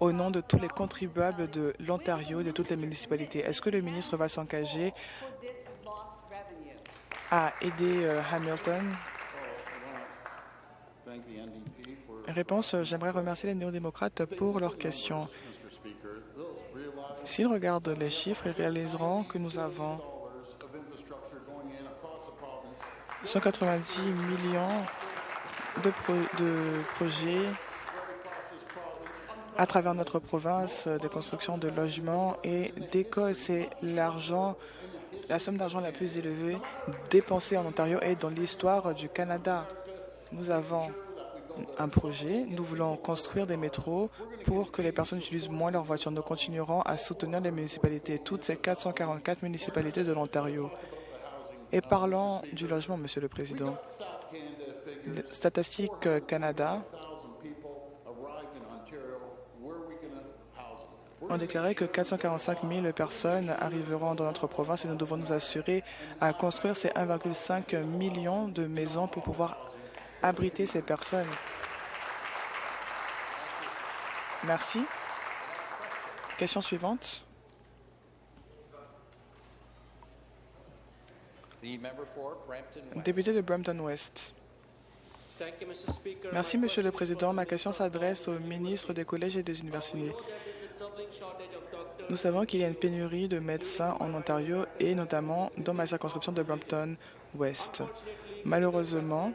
Speaker 2: au nom de tous les contribuables de l'Ontario, de toutes les municipalités, est-ce que le ministre va s'engager à aider euh, Hamilton? Réponse, j'aimerais remercier les néo-démocrates pour leurs questions. S'ils regardent les chiffres, ils réaliseront que nous avons 190 millions de, de projets à travers notre province, des constructions de logements et d'écoles. C'est l'argent, la somme d'argent la plus élevée dépensée en Ontario et dans l'histoire du Canada. Nous avons un projet. Nous voulons construire des métros pour que les personnes utilisent moins leur voiture. Nous continuerons à soutenir les municipalités, toutes ces 444 municipalités de l'Ontario. Et parlons du logement, Monsieur le Président. Statistique Canada ont déclaré que 445 000 personnes arriveront dans notre province et nous devons nous assurer à construire ces 1,5 million de maisons pour pouvoir abriter ces personnes. Merci. Question suivante. Député de Brampton West. Merci, Monsieur le Président. Ma question s'adresse au ministre des collèges et des universités. Nous savons qu'il y a une pénurie de médecins en Ontario et notamment dans ma circonscription de Brampton West. Malheureusement,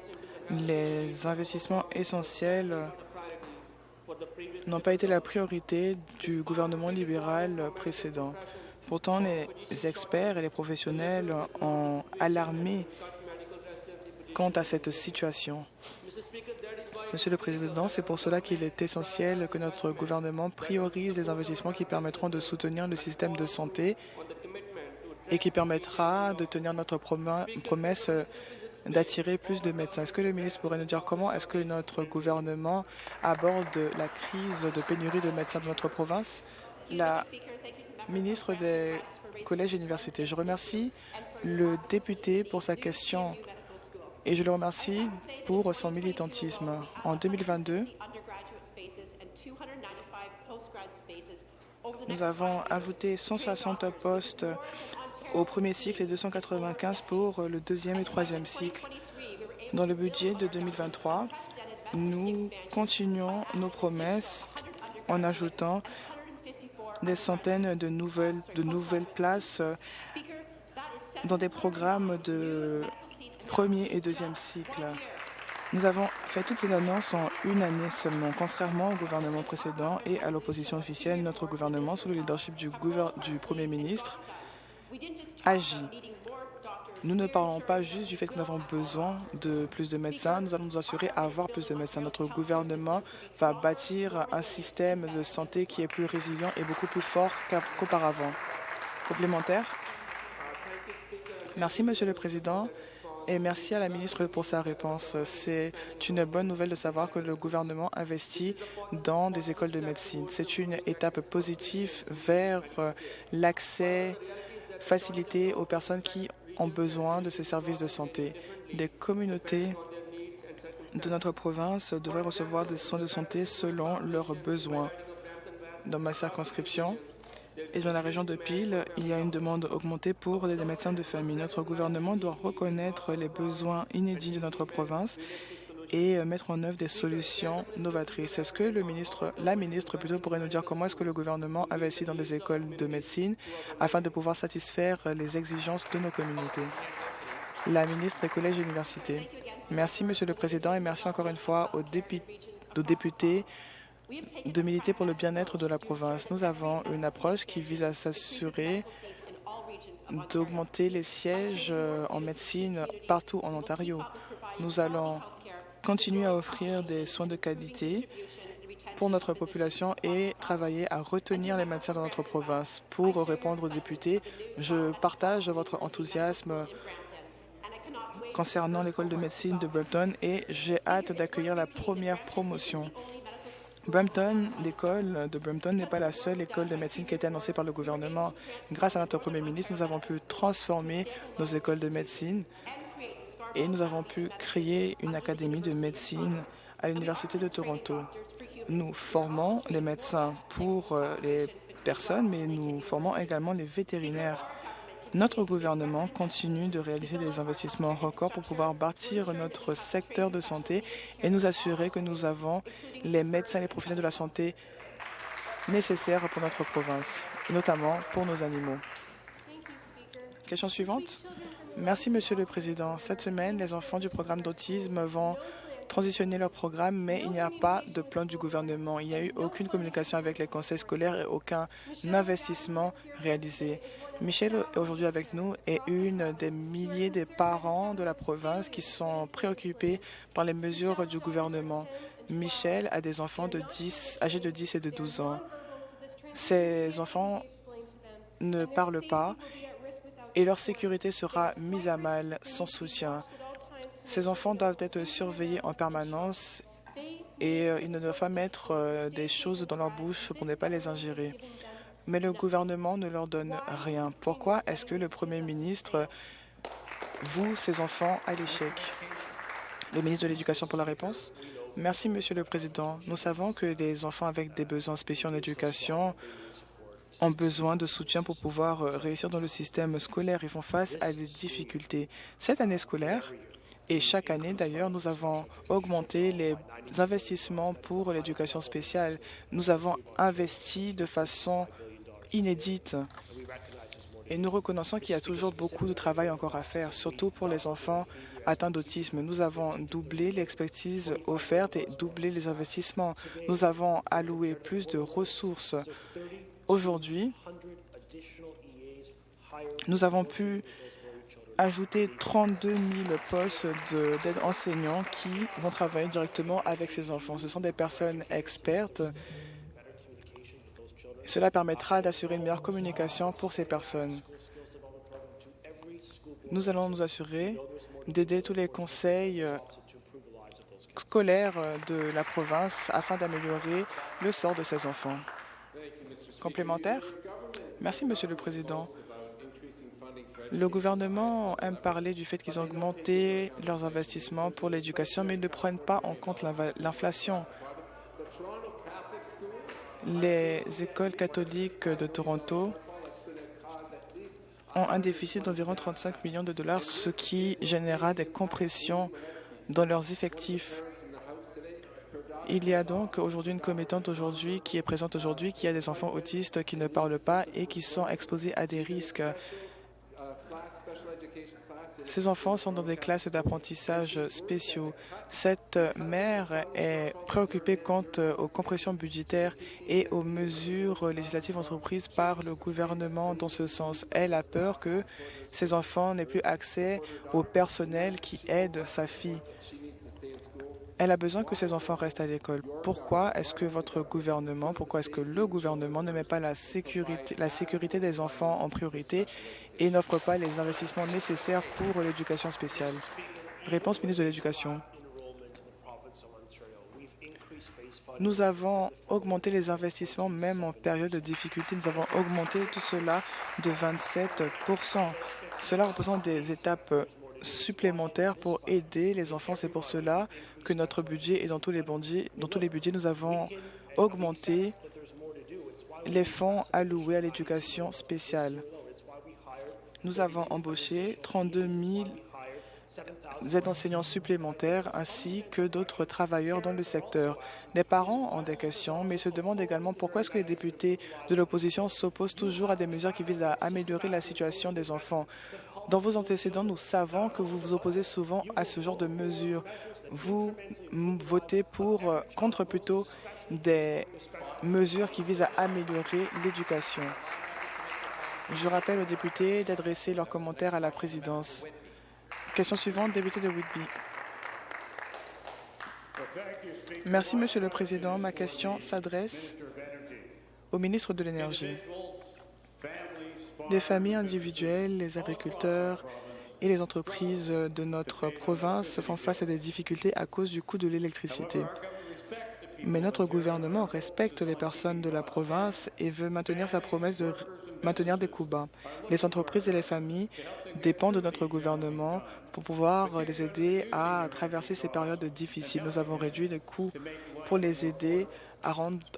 Speaker 2: les investissements essentiels n'ont pas été la priorité du gouvernement libéral précédent. Pourtant, les experts et les professionnels ont alarmé quant à cette situation. Monsieur le Président, c'est pour cela qu'il est essentiel que notre gouvernement priorise les investissements qui permettront de soutenir le système de santé et qui permettra de tenir notre promesse d'attirer plus de médecins. Est-ce que le ministre pourrait nous dire comment est-ce que notre gouvernement aborde la crise de pénurie de médecins de notre province? La ministre des collèges et universités. Je remercie le député pour sa question et je le remercie pour son militantisme. En 2022, nous avons ajouté 160 postes au premier cycle et 295 pour le deuxième et troisième cycle. Dans le budget de 2023, nous continuons nos promesses en ajoutant des centaines de nouvelles, de nouvelles places dans des programmes de premier et deuxième cycle. Nous avons fait toutes ces annonces en une année seulement. Contrairement au gouvernement précédent et à l'opposition officielle, notre gouvernement, sous le leadership du, Premier ministre, agit. Nous ne parlons pas juste du fait que nous avons besoin de plus de médecins, nous allons nous assurer d'avoir plus de médecins. Notre gouvernement va bâtir un système de santé qui est plus résilient et beaucoup plus fort qu'auparavant. Complémentaire Merci, Monsieur le Président. Et merci à la ministre pour sa réponse. C'est une bonne nouvelle de savoir que le gouvernement investit dans des écoles de médecine. C'est une étape positive vers l'accès facilité aux personnes qui ont besoin de ces services de santé. Les communautés de notre province devraient recevoir des soins de santé selon leurs besoins. Dans ma circonscription et dans la région de Peel, il y a une demande augmentée pour les médecins de famille. Notre gouvernement doit reconnaître les besoins inédits de notre province et euh, mettre en œuvre des solutions novatrices. Est-ce que le ministre, la ministre plutôt pourrait nous dire comment est-ce que le gouvernement investit dans les écoles de médecine afin de pouvoir satisfaire les exigences de nos communautés? La ministre des collèges et universités. Merci, Monsieur le Président, et merci encore une fois aux, députés de militer pour le bien-être de la province. Nous avons une approche qui vise à s'assurer d'augmenter les sièges euh, en médecine partout en Ontario. Nous allons continuer à offrir des soins de qualité pour notre population et travailler à retenir les médecins dans notre province. Pour répondre aux députés, je partage votre enthousiasme concernant l'école de médecine de Brampton et j'ai hâte d'accueillir la première promotion. Brampton, l'école de Brampton n'est pas la seule école de médecine qui a été annoncée par le gouvernement. Grâce à notre Premier ministre, nous avons pu transformer nos écoles de médecine et nous avons pu créer une académie de médecine à l'Université de Toronto. Nous formons les médecins pour euh, les personnes, mais nous formons également les vétérinaires. Notre gouvernement continue de réaliser des investissements records pour pouvoir bâtir notre secteur de santé et nous assurer que nous avons les médecins et les professionnels de la santé nécessaires pour notre province, notamment pour nos animaux. Question suivante. Merci, Monsieur le Président. Cette semaine, les enfants du programme d'autisme vont transitionner leur programme, mais il n'y a pas de plan du gouvernement. Il n'y a eu aucune communication avec les conseils scolaires et aucun investissement réalisé. Michel est aujourd'hui avec nous et une des milliers de parents de la province qui sont préoccupés par les mesures du gouvernement. Michel a des enfants de 10, âgés de 10 et de 12 ans. Ces enfants ne parlent pas et leur sécurité sera mise à mal sans soutien. Ces enfants doivent être surveillés en permanence et euh, ils ne doivent pas mettre euh, des choses dans leur bouche pour ne pas les ingérer mais le gouvernement ne leur donne rien. Pourquoi est-ce que le Premier ministre vous, ses enfants, à l'échec? Le ministre de l'Éducation pour la réponse. Merci, Monsieur le Président. Nous savons que les enfants avec des besoins spéciaux en éducation ont besoin de soutien pour pouvoir euh, réussir dans le système scolaire. Ils font face à des difficultés. Cette année scolaire, et chaque année, d'ailleurs, nous avons augmenté les investissements pour l'éducation spéciale. Nous avons investi de façon inédite. Et nous reconnaissons qu'il y a toujours beaucoup de travail encore à faire, surtout pour les enfants atteints d'autisme. Nous avons doublé l'expertise offerte et doublé les investissements. Nous avons alloué plus de ressources. Aujourd'hui, nous avons pu ajouter 32 000 postes d'aide enseignants qui vont travailler directement avec ces enfants. Ce sont des personnes expertes cela permettra d'assurer une meilleure communication pour ces personnes. Nous allons nous assurer d'aider tous les conseils euh, scolaires euh, de la province afin d'améliorer le sort de ces enfants. Complémentaire? Merci, Monsieur le Président. Le gouvernement aime parler du fait qu'ils ont augmenté leurs investissements pour l'éducation, mais ils ne prennent pas en compte l'inflation. Les écoles catholiques de Toronto ont un déficit d'environ 35 millions de dollars, ce qui générera des compressions dans leurs effectifs. Il y a donc aujourd'hui une commettante aujourd'hui qui est présente aujourd'hui, qui a des enfants autistes qui ne parlent pas et qui sont exposés à des risques. Ces enfants sont dans des classes d'apprentissage spéciaux. Cette mère est préoccupée quant aux compressions budgétaires et aux mesures législatives entreprises par le gouvernement dans ce sens. Elle a peur que ces enfants n'aient plus accès au personnel qui aide sa fille. Elle a besoin que ses enfants restent à l'école. Pourquoi est-ce que votre gouvernement, pourquoi est-ce que le gouvernement ne met pas la sécurité, la sécurité des enfants en priorité et n'offre pas les investissements nécessaires pour l'éducation spéciale Réponse ministre de l'Éducation. Nous avons augmenté les investissements même en période de difficulté. Nous avons augmenté tout cela de 27% Cela représente des étapes supplémentaires pour aider les enfants. C'est pour cela que notre budget et dans tous les dans tous les budgets nous avons augmenté les fonds alloués à l'éducation spéciale. Nous avons embauché 32 000 aides-enseignants supplémentaires ainsi que d'autres travailleurs dans le secteur. Les parents ont des questions, mais se demandent également pourquoi est-ce que les députés de l'opposition s'opposent toujours à des mesures qui visent à améliorer la situation des enfants. Dans vos antécédents, nous savons que vous vous opposez souvent à ce genre de mesures. Vous votez pour, contre plutôt des mesures qui visent à améliorer l'éducation. Je rappelle aux députés d'adresser leurs commentaires à la présidence. Question suivante, député de Whitby. Merci, Monsieur le Président. Ma question s'adresse au ministre de l'Énergie. Les familles individuelles, les agriculteurs et les entreprises de notre province font face à des difficultés à cause du coût de l'électricité. Mais notre gouvernement respecte les personnes de la province et veut maintenir sa promesse de maintenir des coûts bas. Les entreprises et les familles dépendent de notre gouvernement pour pouvoir les aider à traverser ces périodes difficiles. Nous avons réduit les coûts pour les aider à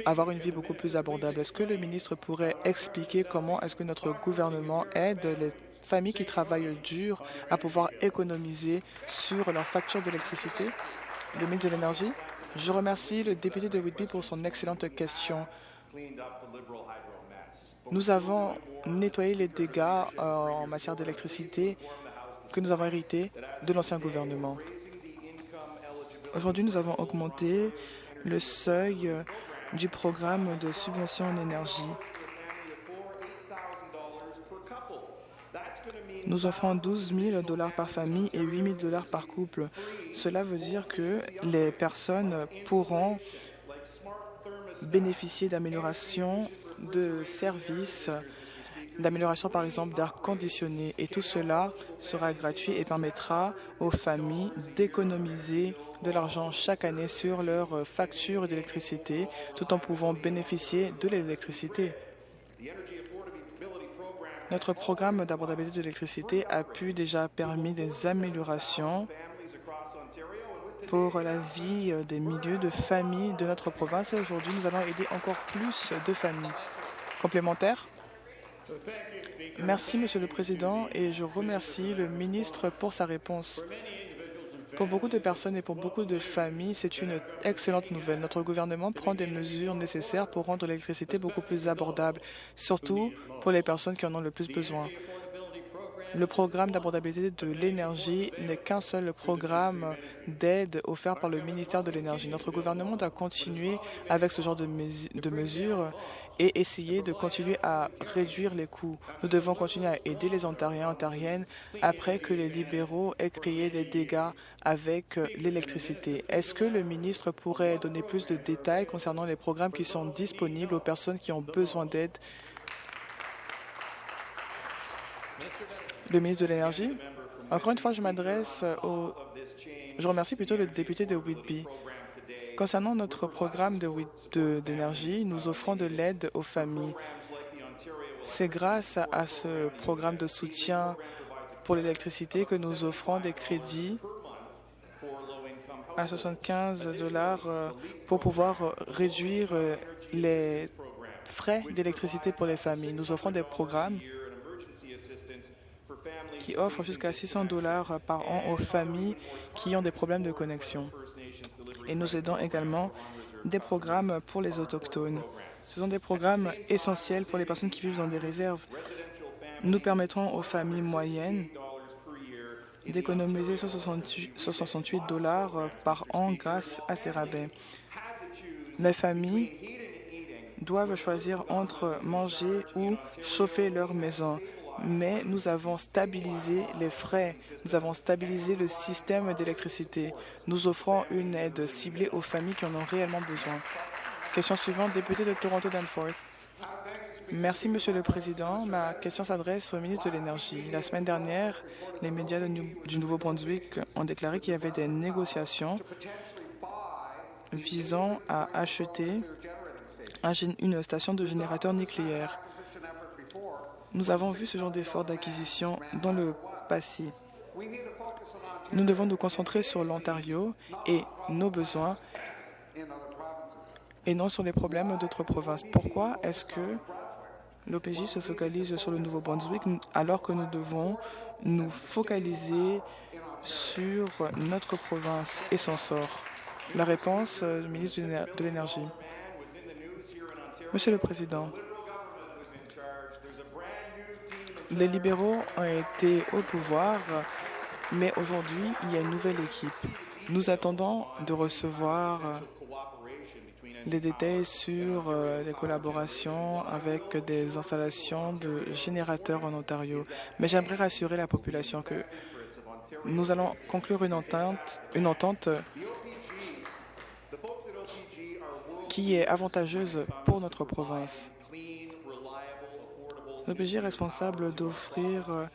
Speaker 2: avoir une vie beaucoup plus abordable. Est-ce que le ministre pourrait expliquer comment est-ce que notre gouvernement aide les familles qui travaillent dur à pouvoir économiser sur leur facture d'électricité? Le ministre de l'Énergie. Je remercie le député de Whitby pour son excellente question. Nous avons nettoyé les dégâts euh, en matière d'électricité que nous avons hérités de l'ancien gouvernement. Aujourd'hui, nous avons augmenté le seuil euh, du programme de subvention en énergie. Nous offrons 12 000 dollars par famille et 8 000 dollars par couple. Cela veut dire que les personnes pourront bénéficier d'améliorations de services, d'amélioration par exemple d'air conditionné. Et tout cela sera gratuit et permettra aux familles d'économiser de l'argent chaque année sur leurs factures d'électricité tout en pouvant bénéficier de l'électricité. Notre programme d'abordabilité de l'électricité a pu déjà permis des améliorations pour la vie des milieux de familles de notre province et aujourd'hui nous allons aider encore plus de familles. Complémentaire Merci, Monsieur le Président, et je remercie le ministre pour sa réponse. Pour beaucoup de personnes et pour beaucoup de familles, c'est une excellente nouvelle. Notre gouvernement prend des mesures nécessaires pour rendre l'électricité beaucoup plus abordable, surtout pour les personnes qui en ont le plus besoin. Le programme d'abordabilité de l'énergie n'est qu'un seul programme d'aide offert par le ministère de l'Énergie. Notre gouvernement doit continuer avec ce genre de, mesures et essayer de continuer à réduire les coûts. Nous devons continuer à aider les Ontariens et Ontariennes après que les libéraux aient créé des dégâts avec l'électricité. Est-ce que le ministre pourrait donner plus de détails concernant les programmes qui sont disponibles aux personnes qui ont besoin d'aide? Le ministre de l'Énergie. Encore une fois, je m'adresse au... Je remercie plutôt le député de Whitby. Concernant notre programme d'énergie, nous offrons de l'aide aux familles. C'est grâce à ce programme de soutien pour l'électricité que nous offrons des crédits à 75 dollars euh, pour pouvoir réduire euh, les frais d'électricité pour les familles. Nous offrons des programmes qui offrent jusqu'à 600 dollars par an aux familles qui ont des problèmes de connexion et nous aidons également des programmes pour les Autochtones. Ce sont des programmes essentiels pour les personnes qui vivent dans des réserves. Nous permettrons aux familles moyennes d'économiser 168 dollars par an grâce à ces rabais. Les familles doivent choisir entre manger ou chauffer leur maison mais nous avons stabilisé les frais, nous avons stabilisé le système d'électricité. Nous offrons une aide ciblée aux familles qui en ont réellement besoin. Question suivante, député de Toronto Danforth. Merci, Monsieur le Président. Ma question s'adresse au ministre de l'Énergie. La semaine dernière, les médias du Nouveau-Brunswick ont déclaré qu'il y avait des négociations visant à acheter une station de générateur nucléaire. Nous avons vu ce genre d'effort d'acquisition dans le passé. Nous devons nous concentrer sur l'Ontario et nos besoins et non sur les problèmes d'autres provinces. Pourquoi est-ce que l'OPJ se focalise sur le Nouveau-Brunswick alors que nous devons nous focaliser sur notre province et son sort? La réponse euh, du ministre de l'Énergie. Monsieur le Président, les libéraux ont été au pouvoir, mais aujourd'hui, il y a une nouvelle équipe. Nous attendons de recevoir les détails sur euh, les collaborations avec des installations de générateurs en Ontario. Mais j'aimerais rassurer la population que nous allons conclure une entente, une entente qui est avantageuse pour notre province. L'OPJ est responsable d'offrir euh,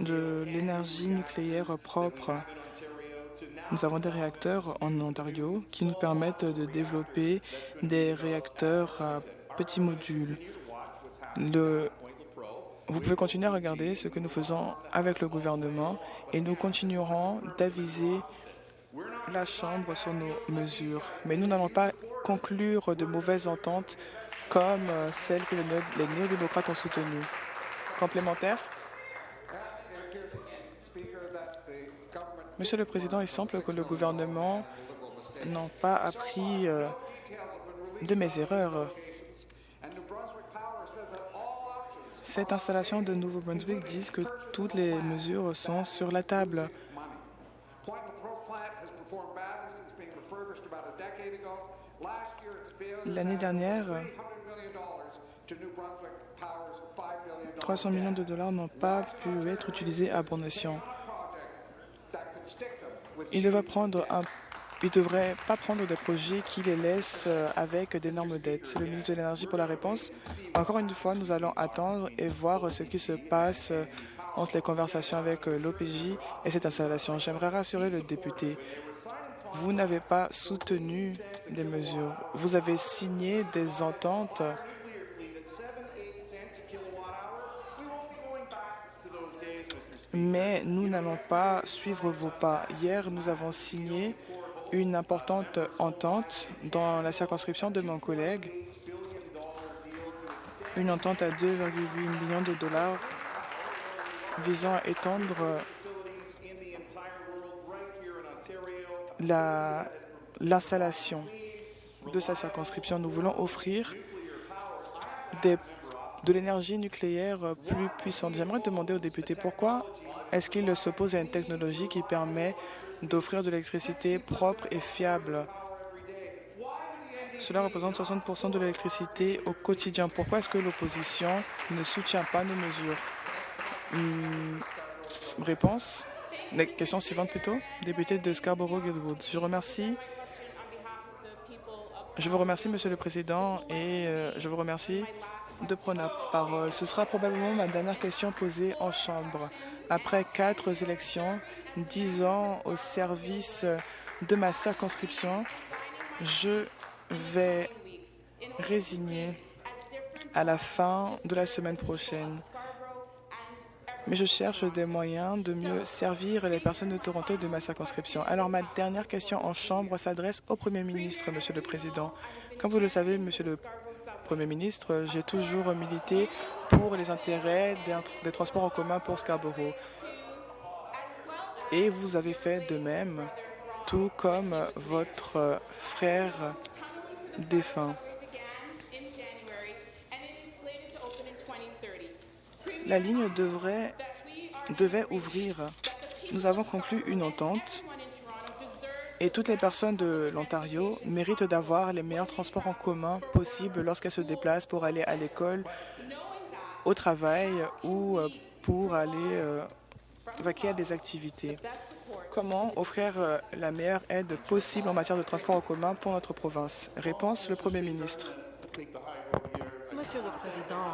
Speaker 2: de l'énergie nucléaire propre. Nous avons des réacteurs en Ontario qui nous permettent de développer des réacteurs à petits modules. Vous pouvez continuer à regarder ce que nous faisons avec le gouvernement et nous continuerons d'aviser la Chambre sur nos mesures. Mais nous n'allons pas conclure de mauvaises ententes comme euh, celle que les néo-démocrates ont soutenue. Complémentaire? Monsieur le Président, il semble que le gouvernement n'a pas appris euh, de mes erreurs. Cette installation de Nouveau-Brunswick dit que toutes les mesures sont sur la table. L'année dernière, 300 millions de dollars n'ont pas pu être utilisés à bon escient. Il devrait prendre un il ne devrait pas prendre des projets qui les laissent euh, avec d'énormes dettes. C'est le ministre de l'Énergie pour la réponse. Encore une fois, nous allons attendre et voir ce qui se passe euh, entre les conversations avec euh, l'OPJ et cette installation. J'aimerais rassurer le député. Vous n'avez pas soutenu des mesures. Vous avez signé des ententes mais nous n'allons pas suivre vos pas. Hier, nous avons signé une importante entente dans la circonscription de mon collègue, une entente à 2,8 millions de dollars visant à étendre l'installation de sa circonscription. Nous voulons offrir de l'énergie nucléaire plus puissante. J'aimerais demander aux députés pourquoi est-ce qu'ils s'opposent à une technologie qui permet d'offrir de l'électricité propre et fiable? Cela représente 60% de l'électricité au quotidien. Pourquoi est-ce que l'opposition ne soutient pas nos mesures? Hmm, Réponse La question suivante plutôt. Député de Scarborough-Guildwood. Je remercie je vous remercie, Monsieur le Président, et euh, je vous remercie de prendre la parole. Ce sera probablement ma dernière question posée en Chambre. Après quatre élections, dix ans au service de ma circonscription, je vais résigner à la fin de la semaine prochaine. Mais je cherche des moyens de mieux servir les personnes de Toronto de ma circonscription. Alors ma dernière question en Chambre s'adresse au Premier ministre, Monsieur le Président. Comme vous le savez, Monsieur le Premier ministre, j'ai toujours milité pour les intérêts des, transports en commun pour Scarborough. Et vous avez fait de même, tout comme votre frère défunt. La ligne devrait, devait ouvrir. Nous avons conclu une entente et toutes les personnes de l'Ontario méritent d'avoir les meilleurs transports en commun possibles lorsqu'elles se déplacent pour aller à l'école, au travail ou euh, pour aller euh, vaquer à des activités. Comment offrir euh, la meilleure aide possible en matière de transport en commun pour notre province? Réponse, le Premier ministre.
Speaker 3: Monsieur le Président,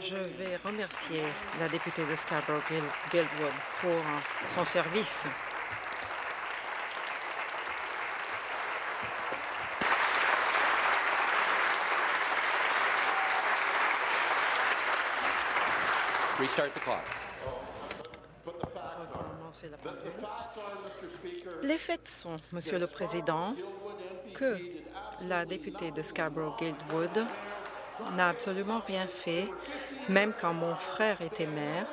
Speaker 3: je vais remercier la députée de Scarborough-Guildwood pour son service Les faits sont, Monsieur le Président, que la députée de Scarborough-Guildwood n'a absolument rien fait, même quand mon frère était maire,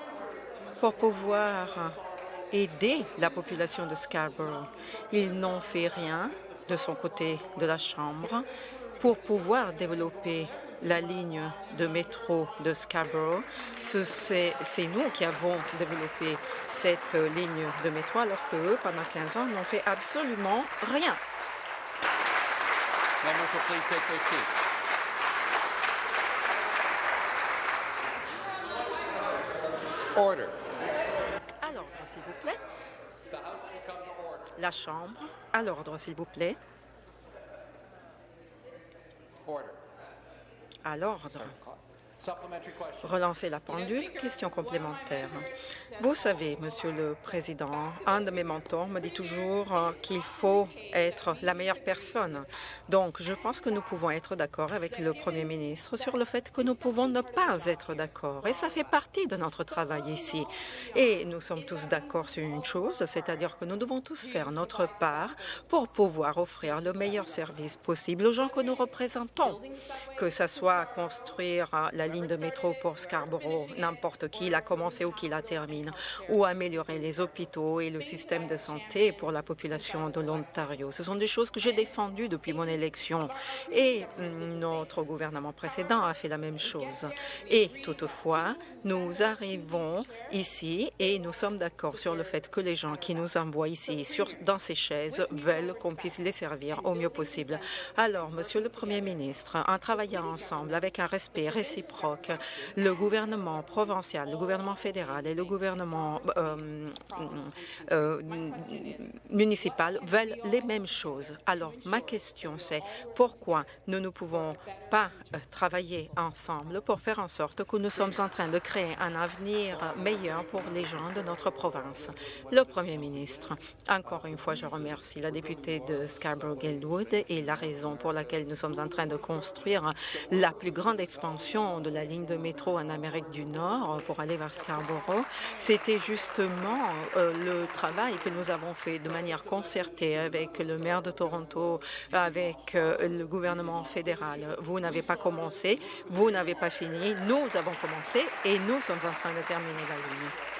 Speaker 3: pour pouvoir aider la population de Scarborough. Ils n'ont fait rien de son côté de la Chambre pour pouvoir développer la ligne de métro de Scarborough. C'est nous qui avons développé cette ligne de métro, alors qu'eux, pendant 15 ans, n'ont fait absolument rien.
Speaker 4: Order.
Speaker 3: À l'ordre, s'il vous plaît. La Chambre, à l'ordre, s'il vous plaît.
Speaker 4: Order.
Speaker 3: À l'ordre. Relancer la pendule, question complémentaire. Vous savez, Monsieur le Président, un de mes mentors me dit toujours euh, qu'il faut être la meilleure personne. Donc, je pense que nous pouvons être d'accord avec le Premier ministre sur le fait que nous pouvons ne pas être d'accord. Et ça fait partie de notre travail ici. Et nous sommes tous d'accord sur une chose, c'est-à-dire que nous devons tous faire notre part pour pouvoir offrir le meilleur service possible aux gens que nous représentons, que ce soit construire euh, la ligne de métro pour Scarborough, n'importe qui la commencé ou qui la termine, ou améliorer les hôpitaux et le système de santé pour la population de l'Ontario. Ce sont des choses que j'ai défendues depuis mon élection et mm, notre gouvernement précédent a fait la même chose. Et toutefois, nous arrivons ici et nous sommes d'accord sur le fait que les gens qui nous envoient ici sur, dans ces chaises veulent qu'on puisse les servir au mieux possible. Alors, Monsieur le Premier ministre, en travaillant ensemble avec un respect réciproque, le gouvernement provincial, le gouvernement fédéral et le gouvernement euh, euh, municipal veulent les mêmes choses. Alors, ma question, c'est pourquoi nous ne pouvons pas euh, travailler ensemble pour faire en sorte que nous sommes en train de créer un avenir meilleur pour les gens de notre province? Le Premier ministre, encore une fois, je remercie la députée de Scarborough-Guildwood et la raison pour laquelle nous sommes en train de construire la plus grande expansion de la ligne de métro en Amérique du Nord pour aller vers Scarborough. C'était justement euh, le travail que nous avons fait de manière concertée avec le maire de Toronto, avec euh, le gouvernement fédéral. Vous n'avez pas commencé, vous n'avez pas fini, nous avons commencé et nous sommes en train de terminer la ligne.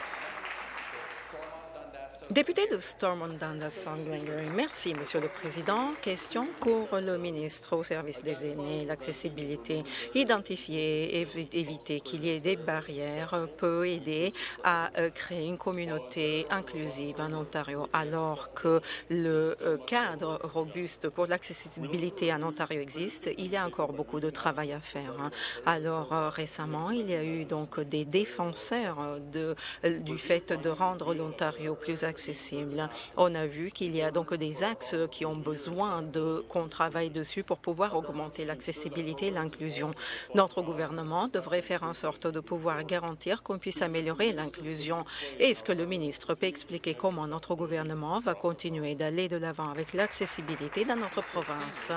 Speaker 3: Député de Stormont Dundas Glengarry, merci, Monsieur le Président. Question pour le ministre au service des aînés. L'accessibilité, identifier et éviter qu'il y ait des barrières peut aider à euh, créer une communauté inclusive en Ontario, alors que le euh, cadre robuste pour l'accessibilité en Ontario existe. Il y a encore beaucoup de travail à faire. hein. Alors euh, récemment, il y a eu donc des défenseurs du fait de rendre l'Ontario plus accessible. On a vu qu'il y a donc des axes qui ont besoin de qu'on travaille dessus pour pouvoir augmenter l'accessibilité et l'inclusion. Notre gouvernement devrait faire en sorte de pouvoir garantir qu'on puisse améliorer l'inclusion. Est-ce que le ministre peut expliquer comment notre gouvernement va continuer d'aller de l'avant avec l'accessibilité dans notre province?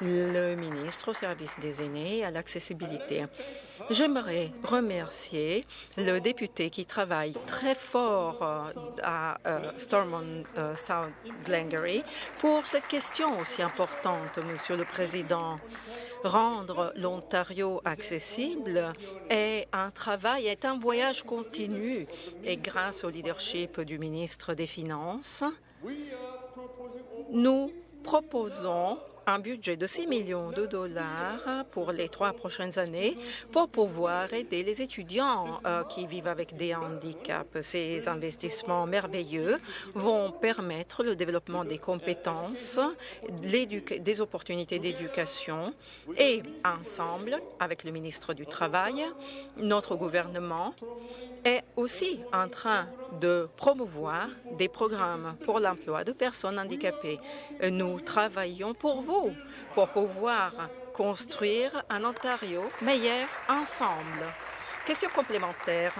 Speaker 3: Le ministre au service des aînés et à l'accessibilité. J'aimerais remercier le député qui travaille très fort euh, à euh, Stormont euh, South Glengarry pour cette question aussi importante, Monsieur le Président. Rendre l'Ontario accessible est un travail, est un voyage continu et grâce au leadership du ministre des Finances, nous proposons un budget de 6 millions de dollars pour les trois prochaines années pour pouvoir aider les étudiants euh, qui vivent avec des handicaps. Ces investissements merveilleux vont permettre le développement des compétences, des opportunités d'éducation et ensemble, avec le ministre du Travail, notre gouvernement est aussi en train de promouvoir des programmes pour l'emploi de personnes handicapées. Nous travaillons pour vous, pour pouvoir construire un Ontario meilleur ensemble. Question complémentaire.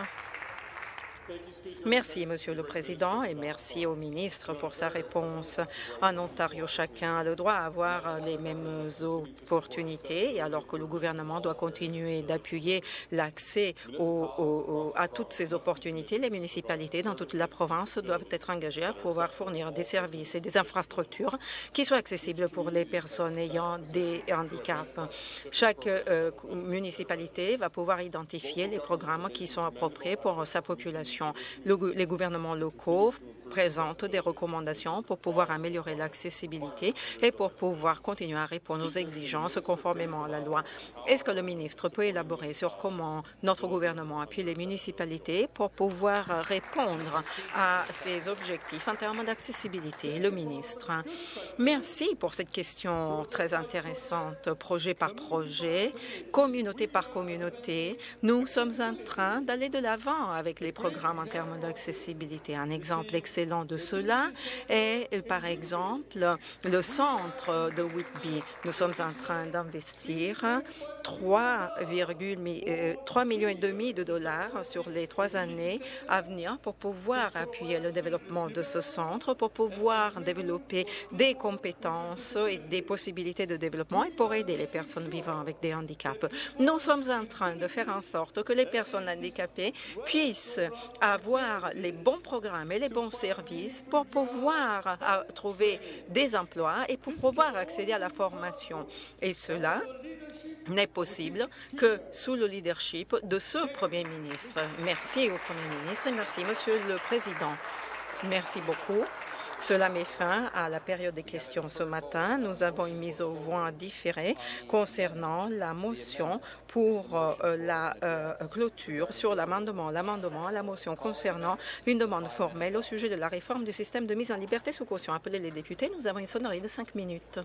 Speaker 3: Merci, Monsieur le Président, et merci au ministre pour sa réponse. En Ontario, chacun a le droit à avoir les mêmes opportunités, alors que le gouvernement doit continuer d'appuyer l'accès à toutes ces opportunités. Les municipalités dans toute la province doivent être engagées à pouvoir fournir des services et des infrastructures qui soient accessibles pour les personnes ayant des handicaps. Chaque euh, municipalité va pouvoir identifier les programmes qui sont appropriés pour sa population. Le, les gouvernements locaux présente des recommandations pour pouvoir améliorer l'accessibilité et pour pouvoir continuer à répondre aux exigences conformément à la loi. Est-ce que le ministre peut élaborer sur comment notre gouvernement appuie les municipalités pour pouvoir répondre à ces objectifs en termes d'accessibilité? Le ministre. Merci pour cette question très intéressante, projet par projet, communauté par communauté. Nous sommes en train d'aller de l'avant avec les programmes en termes d'accessibilité. Un exemple excellent de cela est, par exemple, le centre de Whitby. Nous sommes en train d'investir 3,3 millions et demi de dollars sur les trois années à venir pour pouvoir appuyer le développement de ce centre, pour pouvoir développer des compétences et des possibilités de développement et pour aider les personnes vivant avec des handicaps. Nous sommes en train de faire en sorte que les personnes handicapées puissent avoir les bons programmes et les bons services pour pouvoir euh, trouver des emplois et pour pouvoir accéder à la formation. Et cela n'est possible que sous le leadership de ce Premier ministre. Merci au Premier ministre et merci, Monsieur le Président. Merci beaucoup. Cela met fin à la période des questions ce matin. Nous avons une mise au voix différée concernant la motion pour euh, la euh, clôture sur l'amendement, l'amendement à la motion concernant une demande formelle au sujet de la réforme du système de mise en liberté sous caution. Appelez les députés. Nous avons une sonnerie de cinq minutes.